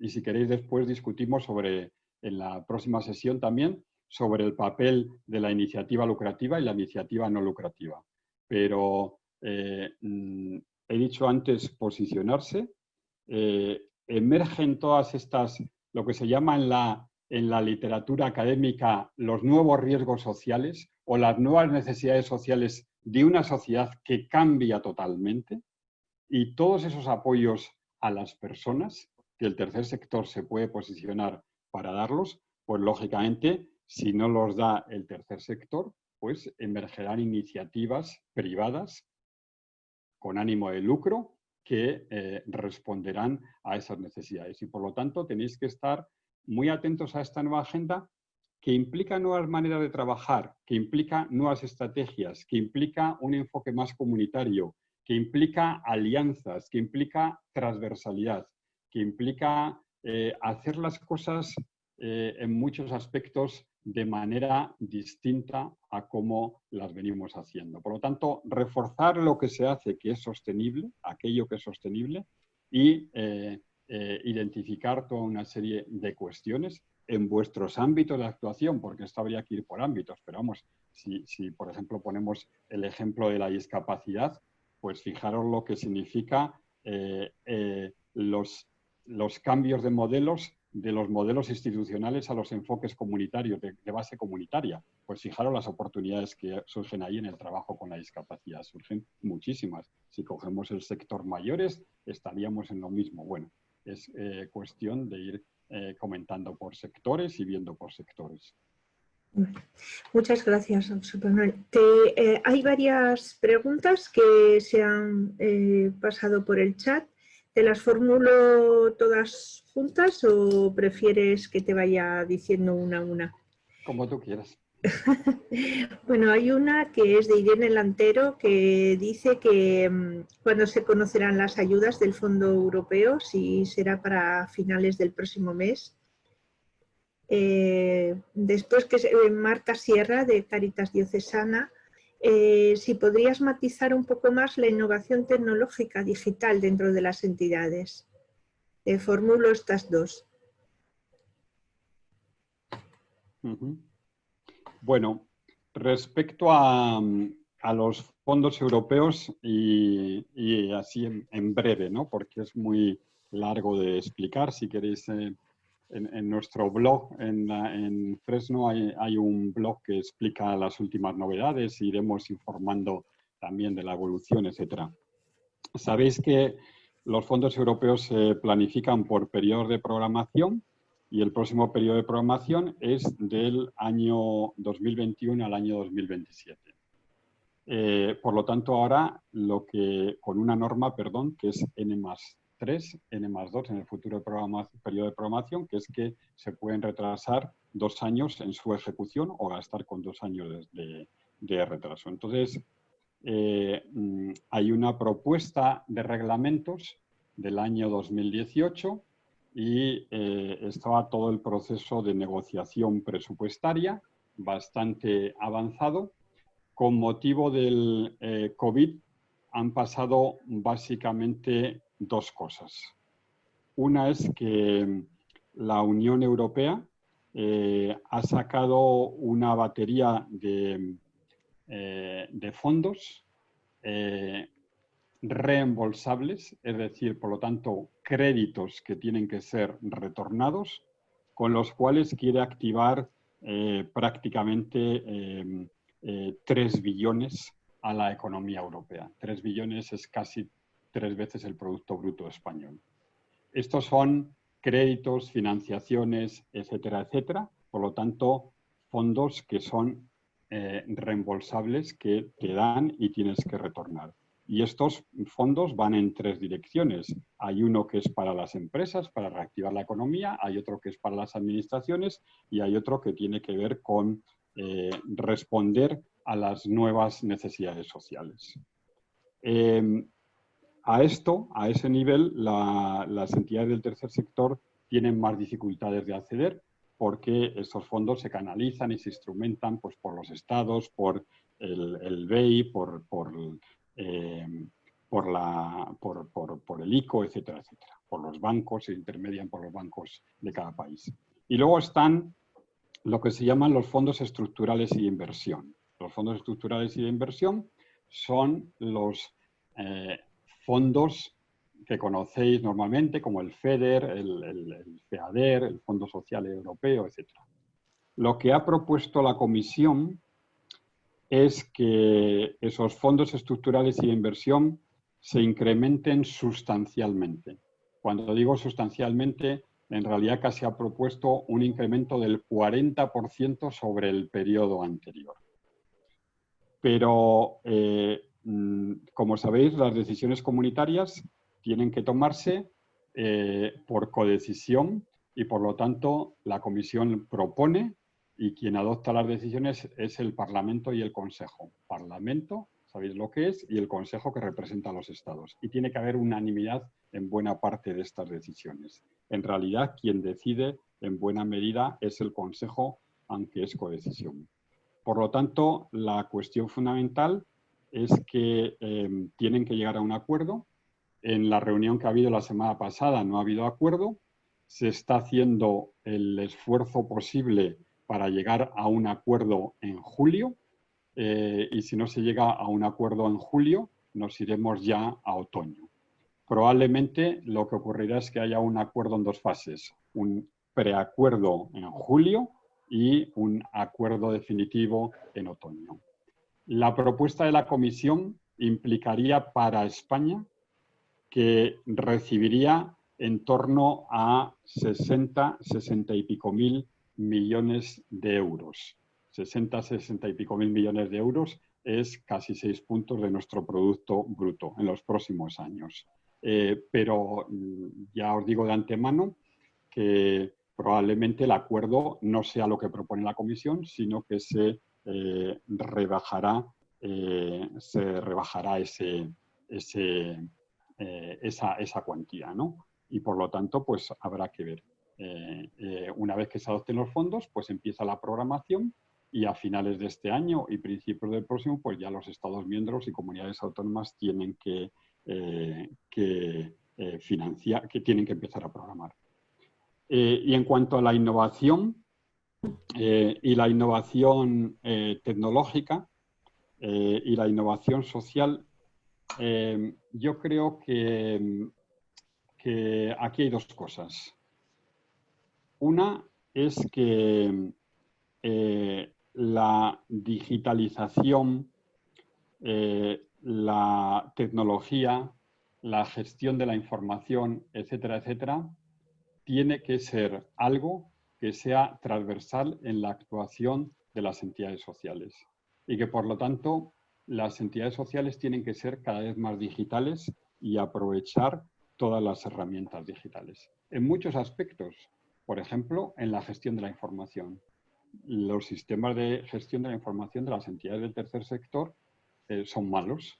Y si queréis después discutimos sobre, en la próxima sesión también, sobre el papel de la iniciativa lucrativa y la iniciativa no lucrativa. Pero eh, mm, he dicho antes posicionarse, eh, emergen todas estas, lo que se llama en la en la literatura académica los nuevos riesgos sociales o las nuevas necesidades sociales de una sociedad que cambia totalmente y todos esos apoyos a las personas que el tercer sector se puede posicionar para darlos, pues lógicamente si no los da el tercer sector, pues emergerán iniciativas privadas con ánimo de lucro que eh, responderán a esas necesidades. Y por lo tanto tenéis que estar muy atentos a esta nueva agenda que implica nuevas maneras de trabajar, que implica nuevas estrategias, que implica un enfoque más comunitario, que implica alianzas, que implica transversalidad, que implica eh, hacer las cosas eh, en muchos aspectos de manera distinta a cómo las venimos haciendo. Por lo tanto, reforzar lo que se hace que es sostenible, aquello que es sostenible, y eh, eh, identificar toda una serie de cuestiones en vuestros ámbitos de actuación, porque esto habría que ir por ámbitos, pero vamos, si, por ejemplo ponemos el ejemplo de la discapacidad, pues fijaros lo que significa los, los cambios de modelos de los modelos institucionales a los enfoques comunitarios, de, base comunitaria. Pues fijaros las oportunidades que surgen ahí en el trabajo con la discapacidad. Surgen muchísimas. Si cogemos el sector mayores, estaríamos en lo mismo. Bueno, es eh, cuestión de ir eh, comentando por sectores y viendo por sectores. Muchas gracias, eh, hay varias preguntas que se han pasado por el chat. ¿Te las formulo todas juntas o prefieres que te vaya diciendo una a una? Como tú quieras. [LAUGHS] bueno, hay una que es de Irene Lantero que dice que mm, cuando se conocerán las ayudas del Fondo Europeo, si será para finales del próximo mes. Eh, después que eh, Marta Sierra de Caritas Diocesana eh, si podrías matizar un poco más la innovación tecnológica digital dentro de las entidades. Eh, formulo estas dos. Bueno, respecto a, los fondos europeos y, así en, breve, ¿no? porque es muy largo de explicar, si queréis eh, en, nuestro blog, en, Fresno, hay, un blog que explica las últimas novedades, iremos informando también de la evolución, etc. Sabéis que los fondos europeos se planifican por periodos de programación y el próximo periodo de programación es del año 2021 al año 2027. Eh, por lo tanto, ahora lo que, con una norma, perdón, que es N 3, n más 2 en el futuro periodo de programación, que es que se pueden retrasar dos años en su ejecución o gastar con dos años de, retraso. Entonces, eh, mm, hay una propuesta de reglamentos del año 2018 y eh, estaba todo el proceso de negociación presupuestaria bastante avanzado. Con motivo del eh, COVID han pasado básicamente dos cosas. Una es que la Unión Europea eh, ha sacado una batería de, eh, fondos eh, reembolsables, es decir, por lo tanto, créditos que tienen que ser retornados, con los cuales quiere activar prácticamente 3 billones a la economía europea. 3 billones es casi tres veces el Producto Bruto Español. Estos son créditos, financiaciones, etcétera, etcétera. Por lo tanto, fondos que son eh, reembolsables que te dan y tienes que retornar. Y estos fondos van en tres direcciones. Hay uno que es para las empresas, para reactivar la economía, hay otro que es para las administraciones y hay otro que tiene que ver con eh, responder a las nuevas necesidades sociales. Eh, a esto, a ese nivel, las entidades del tercer sector tienen más dificultades de acceder porque estos fondos se canalizan y se instrumentan pues, por los estados, por el, BEI, por, eh, por, el ICO, etcétera, etcétera. Por los bancos, se intermedian por los bancos de cada país. Y luego están lo que se llaman los fondos estructurales y de inversión. Los fondos estructurales y de inversión son los eh, fondos que conocéis normalmente, como el FEDER, el, FEADER, el Fondo Social Europeo, etc. Lo que ha propuesto la Comisión es que esos fondos estructurales y de inversión se incrementen sustancialmente. Cuando digo sustancialmente, en realidad casi ha propuesto un incremento del 40% sobre el periodo anterior. Pero eh, como sabéis, las decisiones comunitarias tienen que tomarse eh, por codecisión y por lo tanto la Comisión propone y quien adopta las decisiones es el Parlamento y el Consejo. Parlamento, sabéis lo que es, y el Consejo que representa a los Estados. Y tiene que haber unanimidad en buena parte de estas decisiones. En realidad, quien decide en buena medida es el Consejo, aunque es codecisión. Por lo tanto, la cuestión fundamental es que em, tienen que llegar a un acuerdo. En la reunión que ha habido la semana pasada no ha habido acuerdo. Se está haciendo el esfuerzo posible para llegar a un acuerdo en julio eh, y si no se llega a un acuerdo en julio, nos iremos ya a otoño. Probablemente lo que ocurrirá es que haya un acuerdo en dos fases, un preacuerdo en julio y un acuerdo definitivo en otoño. La propuesta de la Comisión implicaría para España que recibiría en torno a 60, 60 y pico mil millones de euros. 60, 60 y pico mil millones de euros es casi seis puntos de nuestro Producto Bruto en los próximos años. Eh, pero mm, ya os digo de antemano que probablemente el acuerdo no sea lo que propone la Comisión, sino que se eh, rebajará, eh, se rebajará ese, ese, esa, esa, cuantía. ¿no? Y por lo tanto, pues habrá que ver. Eh, eh, una vez que se adopten los fondos, pues empieza la programación y a finales de este año y principios del próximo, pues ya los Estados miembros y comunidades autónomas tienen que, eh, que financiar, que tienen que empezar a programar. y en cuanto a la innovación y la innovación tecnológica y la innovación social, yo creo que, que aquí hay dos cosas. Una es que eh, la digitalización, eh, la tecnología, la gestión de la información, etcétera, etcétera, tiene que ser algo que sea transversal en la actuación de las entidades sociales y que por lo tanto las entidades sociales tienen que ser cada vez más digitales y aprovechar todas las herramientas digitales. En muchos aspectos, por ejemplo, en la gestión de la información. Los sistemas de gestión de la información de las entidades del tercer sector eh, son malos.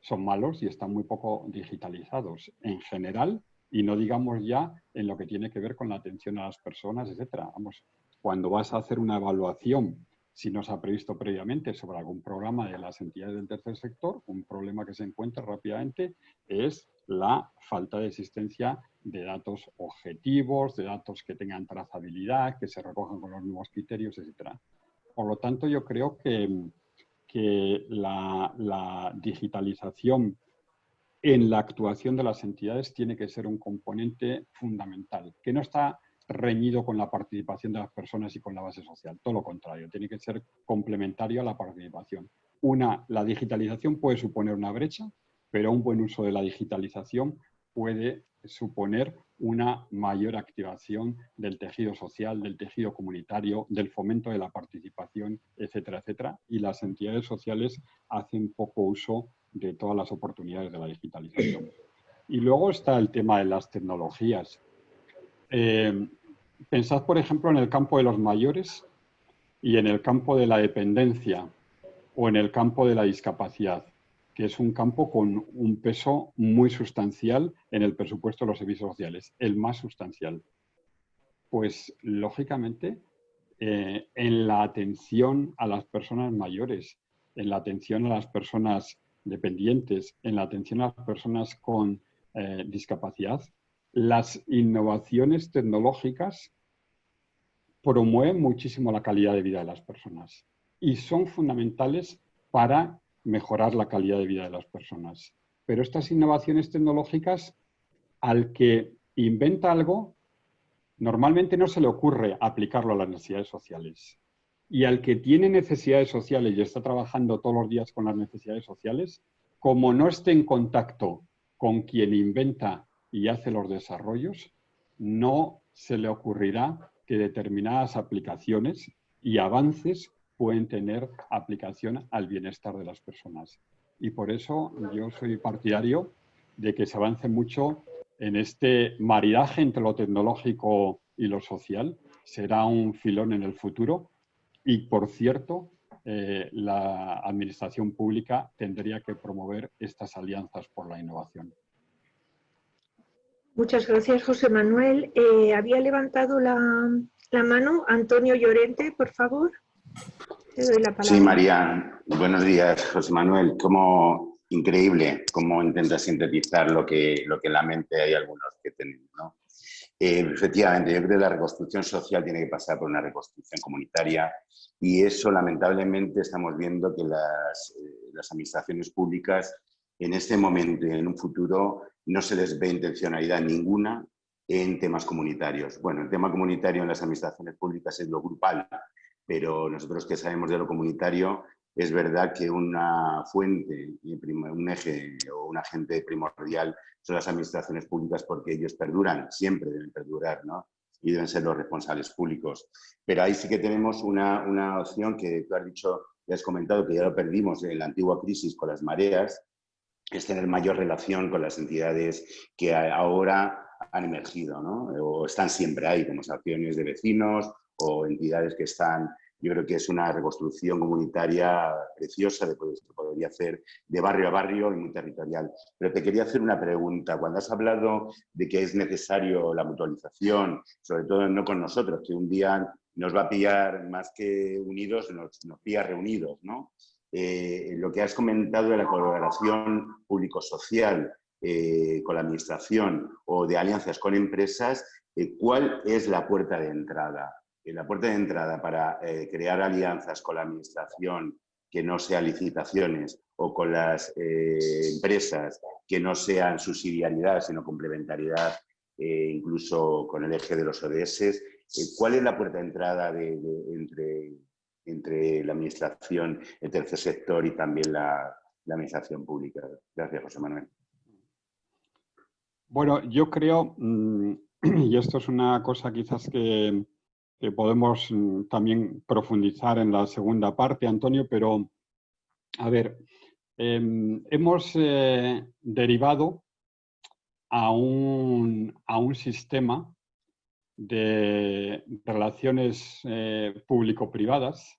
Son malos y están muy poco digitalizados en general y no digamos ya en lo que tiene que ver con la atención a las personas, etcétera. Vamos, cuando vas a hacer una evaluación, si no se ha previsto previamente sobre algún programa de las entidades del tercer sector, un problema que se encuentra rápidamente es la falta de existencia de datos objetivos, de datos que tengan trazabilidad, que se recojan con los mismos criterios, etc. Por lo tanto, yo creo que, que la digitalización en la actuación de las entidades tiene que ser un componente fundamental, que no está reñido con la participación de las personas y con la base social. Todo lo contrario, tiene que ser complementario a la participación. Una, la digitalización puede suponer una brecha, pero un buen uso de la digitalización puede suponer una mayor activación del tejido social, del tejido comunitario, del fomento de la participación, etcétera, etcétera. Y las entidades sociales hacen poco uso de todas las oportunidades de la digitalización. Y luego está el tema de las tecnologías. Eh, pensad, por ejemplo, en el campo de los mayores y en el campo de la dependencia o en el campo de la discapacidad que es un campo con un peso muy sustancial en el presupuesto de los servicios sociales, el más sustancial. Pues, lógicamente, eh, en la atención a las personas mayores, en la atención a las personas dependientes, en la atención a las personas con eh, discapacidad, las innovaciones tecnológicas promueven muchísimo la calidad de vida de las personas y son fundamentales para mejorar la calidad de vida de las personas. Pero estas innovaciones tecnológicas, al que inventa algo, normalmente no se le ocurre aplicarlo a las necesidades sociales. Y al que tiene necesidades sociales y está trabajando todos los días con las necesidades sociales, como no esté en contacto con quien inventa y hace los desarrollos, no se le ocurrirá que determinadas aplicaciones y avances pueden tener aplicación al bienestar de las personas. Y por eso yo soy partidario de que se avance mucho en este maridaje entre lo tecnológico y lo social. Será un filón en el futuro y, por cierto, eh, la administración pública tendría que promover estas alianzas por la innovación. Muchas gracias, José Manuel. Eh, había levantado la, mano Antonio Llorente, por favor. Sí, María. Buenos días, José Manuel. Como increíble cómo intenta sintetizar lo que, lo que en la mente hay algunos que tenemos. ¿no? Eh, efectivamente, yo creo que la reconstrucción social tiene que pasar por una reconstrucción comunitaria y eso lamentablemente estamos viendo que las, eh, las administraciones públicas en este momento y en un futuro no se les ve intencionalidad ninguna en temas comunitarios. Bueno, el tema comunitario en las administraciones públicas es lo grupal, pero nosotros que sabemos de lo comunitario, es verdad que una fuente, un eje o un agente primordial son las administraciones públicas porque ellos perduran, siempre deben perdurar, ¿no? Y deben ser los responsables públicos. Pero ahí sí que tenemos una, una opción que tú has dicho, ya has comentado que ya lo perdimos en la antigua crisis con las mareas, es tener mayor relación con las entidades que ahora han emergido, ¿no? O están siempre ahí, como asociaciones de vecinos o entidades que están yo creo que es una reconstrucción comunitaria preciosa de que se podría hacer de barrio a barrio y muy territorial. Pero te quería hacer una pregunta. Cuando has hablado de que es necesario la mutualización, sobre todo no con nosotros, que un día nos va a pillar más que unidos, nos, nos pilla reunidos, ¿no? Eh, lo que has comentado de la colaboración público-social eh, con la administración o de alianzas con empresas, eh, ¿cuál es la puerta de entrada? La puerta de entrada para eh, crear alianzas con la administración que no sean licitaciones o con las eh, empresas que no sean subsidiariedad sino complementariedad, eh, incluso con el eje de los ODS, ¿cuál es la puerta de entrada entre, entre la administración, el tercer sector y también la, administración pública? Gracias, José Manuel. Bueno, yo creo, mm, [CLEARS THROAT] y esto es una cosa quizás que, que podemos mm, también profundizar en la segunda parte, Antonio, pero a ver, em, hemos eh, derivado a un, a un, sistema de relaciones eh, público-privadas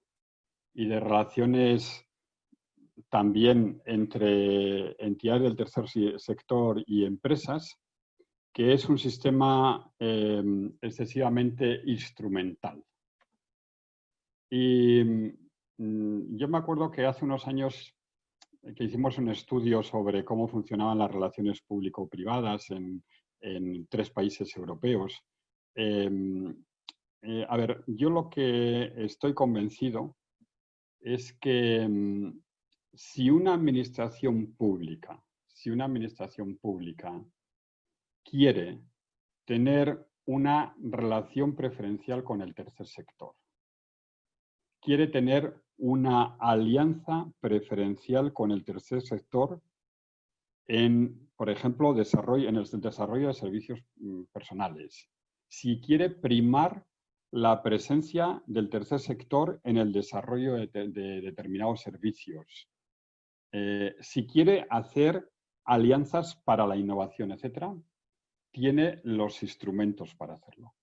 y de relaciones también entre entidades del tercer sector y empresas, que es un sistema em, excesivamente instrumental. Y mm, yo me acuerdo que hace unos años que hicimos un estudio sobre cómo funcionaban las relaciones público-privadas en, tres países europeos. Em, eh, a ver, yo lo que estoy convencido es que mm, si una administración pública, si una administración pública quiere tener una relación preferencial con el tercer sector. Quiere tener una alianza preferencial con el tercer sector en, por ejemplo, desarrollo, en el desarrollo de servicios mm, personales. Si quiere primar la presencia del tercer sector en el desarrollo de, determinados servicios. Eh, si quiere hacer alianzas para la innovación, etcétera, tiene los instrumentos para hacerlo.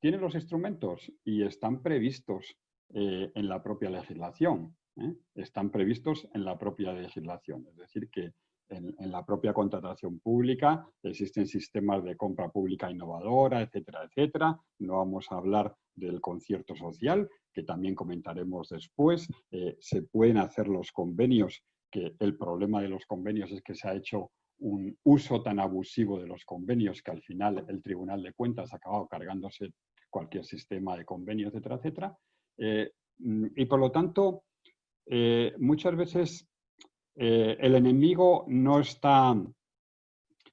Tiene los instrumentos y están previstos eh, en la propia legislación. ¿eh? Están previstos en la propia legislación. Es decir, que en, la propia contratación pública existen sistemas de compra pública innovadora, etcétera, etcétera. No vamos a hablar del concierto social, que también comentaremos después. Eh, se pueden hacer los convenios, que el problema de los convenios es que se ha hecho un uso tan abusivo de los convenios que al final el Tribunal de Cuentas ha acabado cargándose cualquier sistema de convenio, etcétera, etcétera. Eh, y por lo tanto, eh, muchas veces eh, el enemigo no está,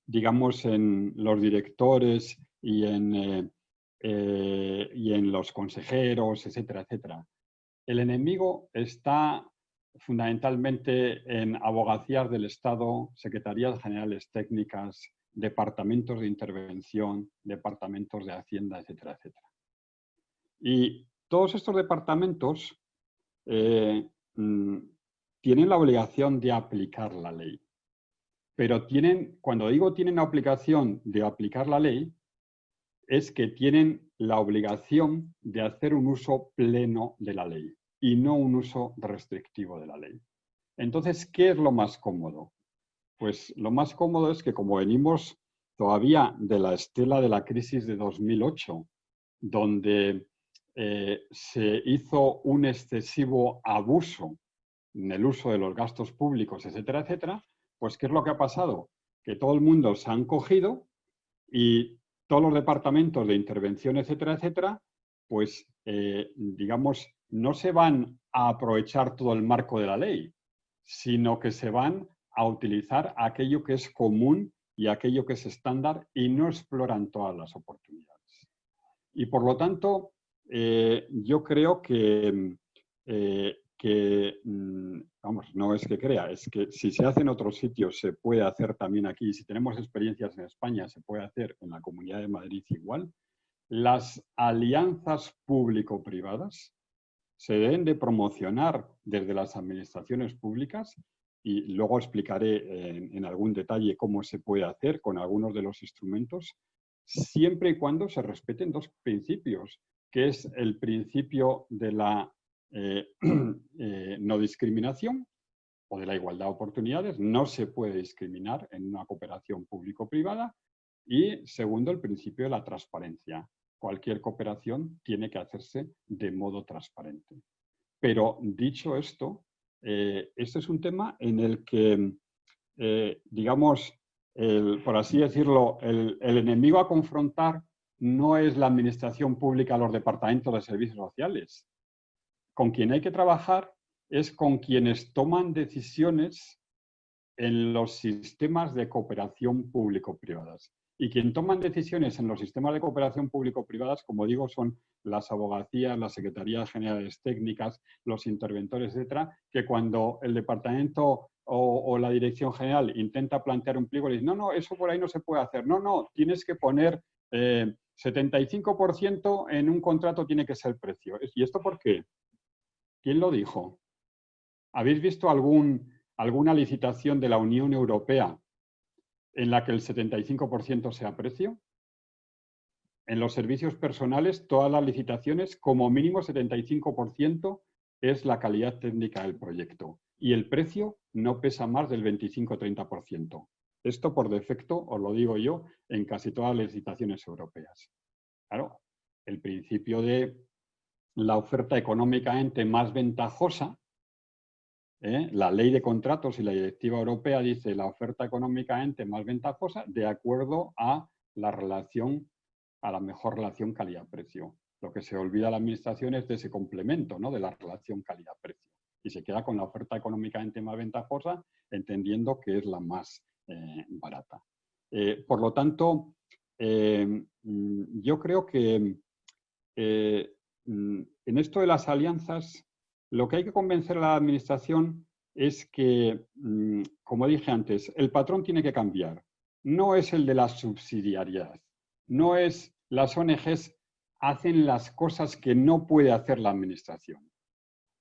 digamos, en los directores y en, y en los consejeros, etcétera, etcétera. El enemigo está fundamentalmente en abogacías del Estado, secretarías generales técnicas, departamentos de intervención, departamentos de Hacienda, etcétera, etcétera. Y todos estos departamentos eh, mm, tienen la obligación de aplicar la ley. pero tienen, cuando digo tienen la obligación de aplicar la ley, es que tienen la obligación de hacer un uso pleno de la ley y no un uso restrictivo de la ley. Entonces, ¿qué es lo más cómodo? Pues lo más cómodo es que como venimos todavía de la estela de la crisis de 2008, donde eh, se hizo un excesivo abuso en el uso de los gastos públicos, etcétera, etcétera, pues ¿qué es lo que ha pasado? Que todo el mundo se han cogido y todos los departamentos de intervención, etcétera, etcétera, pues, eh, digamos, no se van a aprovechar todo el marco de la ley, sino que se van a utilizar aquello que es común y aquello que es estándar y no exploran todas las oportunidades. Y por lo tanto, eh, yo creo que, eh, que, mm, vamos, no es que crea, es que si se hace en otros sitios se puede hacer también aquí. Si tenemos experiencias en España, se puede hacer en la Comunidad de Madrid igual. Las alianzas público-privadas se deben de promocionar desde las administraciones públicas y luego explicaré en, algún detalle cómo se puede hacer con algunos de los instrumentos, siempre y cuando se respeten dos principios, que es el principio de la eh, [CLEARS THROAT] eh, no discriminación o de la igualdad de oportunidades. No se puede discriminar en una cooperación público-privada. Y segundo, el principio de la transparencia cualquier cooperación tiene que hacerse de modo transparente. Pero dicho esto, eh, este es un tema en el que, eh, digamos, por así decirlo, el, enemigo a confrontar no es la administración pública, los departamentos de servicios sociales. Con quien hay que trabajar es con quienes toman decisiones en los sistemas de cooperación público-privadas. Y quien toman decisiones en los sistemas de cooperación público-privadas, como digo, son las abogacías, las secretarías generales técnicas, los interventores, etcétera, que cuando el departamento o, la dirección general intenta plantear un pliego, le dice, no, no, eso por ahí no se puede hacer. No, no, tienes que poner 75% eh, en un contrato tiene que ser precio. ¿Y esto por qué? ¿Quién lo dijo? ¿Habéis visto alguna licitación de la Unión Europea en la que el 75% sea precio. En los servicios personales, todas las licitaciones, como mínimo 75% es la calidad técnica del proyecto. Y el precio no pesa más del 25-30%. Esto por defecto, os lo digo yo, en casi todas las licitaciones europeas. Claro, el principio de la oferta económicamente más ventajosa ¿eh? La ley de contratos y la directiva europea dice la oferta económicamente más ventajosa de acuerdo a la relación, a la mejor relación calidad-precio. Lo que se olvida la administración es de ese complemento, ¿no? de la relación calidad-precio. Y se queda con la oferta económicamente más ventajosa, entendiendo que es la más eh, barata. Eh, por lo tanto, mm, yo creo que mm, en esto de las alianzas lo que hay que convencer a la administración es que, mm, como dije antes, el patrón tiene que cambiar. No es el de la subsidiariedad. No es las ONGs hacen las cosas que no puede hacer la administración.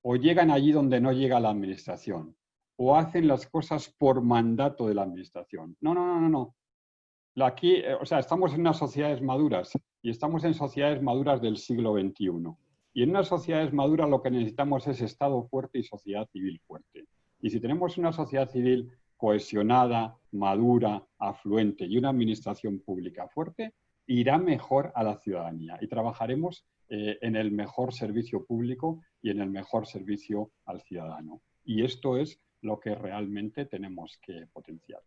O llegan allí donde no llega la administración. O hacen las cosas por mandato de la administración. No, no, no, no. no. Aquí, eh, o sea, estamos en unas sociedades maduras y estamos en sociedades maduras del siglo XXI. Y en unas sociedades maduras lo que necesitamos es Estado fuerte y sociedad civil fuerte. Y si tenemos una sociedad civil cohesionada, madura, afluente y una administración pública fuerte, irá mejor a la ciudadanía y trabajaremos eh, en el mejor servicio público y en el mejor servicio al ciudadano. Y esto es lo que realmente tenemos que potenciar.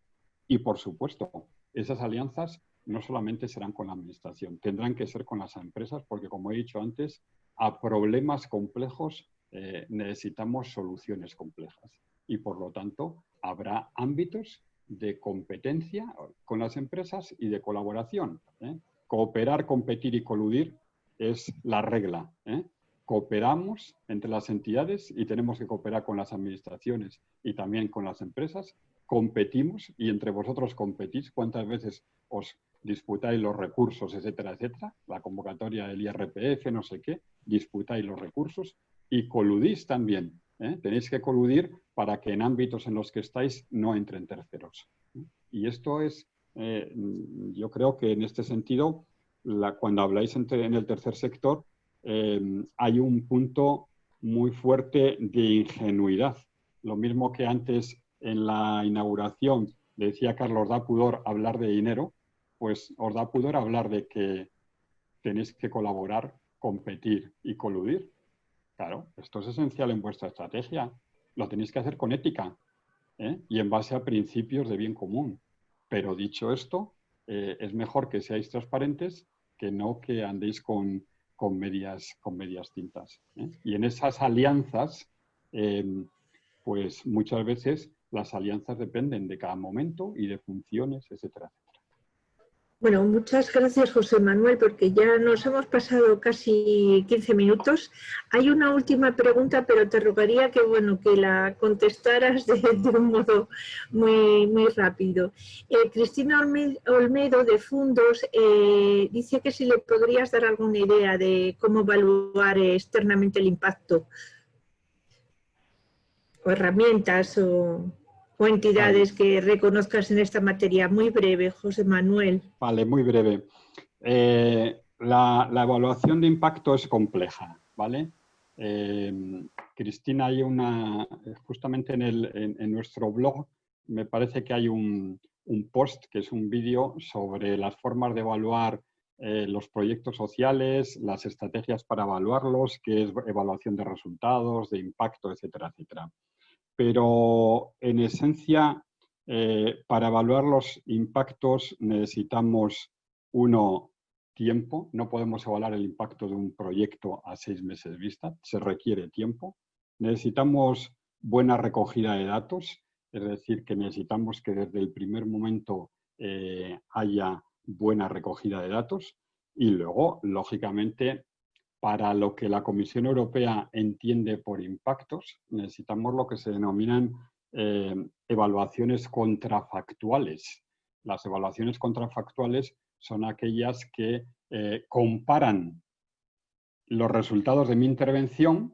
Y por supuesto, esas alianzas no solamente serán con la administración, tendrán que ser con las empresas porque, como he dicho antes, a problemas complejos eh, necesitamos soluciones complejas. Y por lo tanto, habrá ámbitos de competencia con las empresas y de colaboración. ¿eh? Cooperar, competir y coludir es la regla. ¿eh? Cooperamos entre las entidades y tenemos que cooperar con las administraciones y también con las empresas. Competimos y entre vosotros competís. ¿Cuántas veces os disputáis los recursos, etcétera, etcétera, la convocatoria del IRPF, no sé qué, disputáis los recursos y coludís también. ¿eh? Tenéis que coludir para que en ámbitos en los que estáis no entren terceros. Y esto es, eh, yo creo que en este sentido, cuando habláis en el tercer sector, eh, hay un punto muy fuerte de ingenuidad. Lo mismo que antes en la inauguración decía Carlos da pudor hablar de dinero, pues os da pudor hablar de que tenéis que colaborar, competir y coludir. Claro, esto es esencial en vuestra estrategia. Lo tenéis que hacer con ética ¿eh? y en base a principios de bien común. Pero dicho esto, eh, es mejor que seáis transparentes que no que andéis con, medias, tintas. ¿eh? Y en esas alianzas, pues muchas veces las alianzas dependen de cada momento y de funciones, etcétera, bueno, muchas gracias José Manuel, porque ya nos hemos pasado casi 15 minutos. Hay una última pregunta, pero te rogaría que, bueno, que la contestaras de, un modo muy, muy rápido. Eh, Cristina Olmedo de Fundos eh, dice que si le podrías dar alguna idea de cómo evaluar externamente el impacto o herramientas o o entidades que reconozcas en esta materia. Muy breve, José Manuel. Vale, muy breve. Eh, la, evaluación de impacto es compleja, ¿vale? Eh, Cristina, hay una, justamente en, nuestro blog, me parece que hay un, post, que es un vídeo sobre las formas de evaluar eh, los proyectos sociales, las estrategias para evaluarlos, que es evaluación de resultados, de impacto, etcétera, etcétera pero en esencia, eh, para evaluar los impactos necesitamos, uno, tiempo. No podemos evaluar el impacto de un proyecto a seis meses vista, se requiere tiempo. Necesitamos buena recogida de datos, es decir, que necesitamos que desde el primer momento eh, haya buena recogida de datos y luego, lógicamente, para lo que la Comisión Europea entiende por impactos, necesitamos lo que se denominan eh, evaluaciones contrafactuales. Las evaluaciones contrafactuales son aquellas que eh, comparan los resultados de mi intervención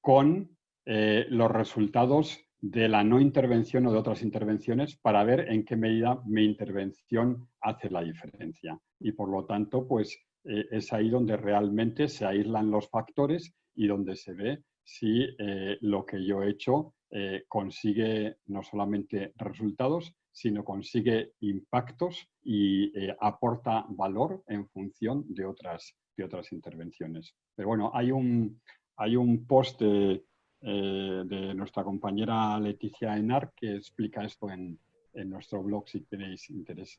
con eh, los resultados de la no intervención o de otras intervenciones para ver en qué medida mi intervención hace la diferencia. Y por lo tanto, pues eh, es ahí donde realmente se aíslan los factores y donde se ve si eh, lo que yo he hecho eh, consigue no solamente resultados, sino consigue impactos y aporta valor en función de otras, de otras intervenciones. Pero bueno, hay un, hay un post de, nuestra compañera Leticia Enar que explica esto en, en nuestro blog si tenéis interés.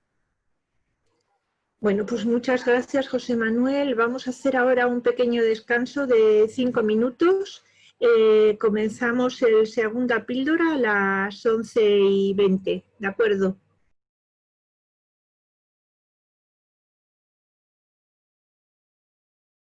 Bueno, pues muchas gracias José Manuel. Vamos a hacer ahora un pequeño descanso de cinco minutos. Eh, comenzamos el segunda píldora a las 11 y 20, ¿de acuerdo?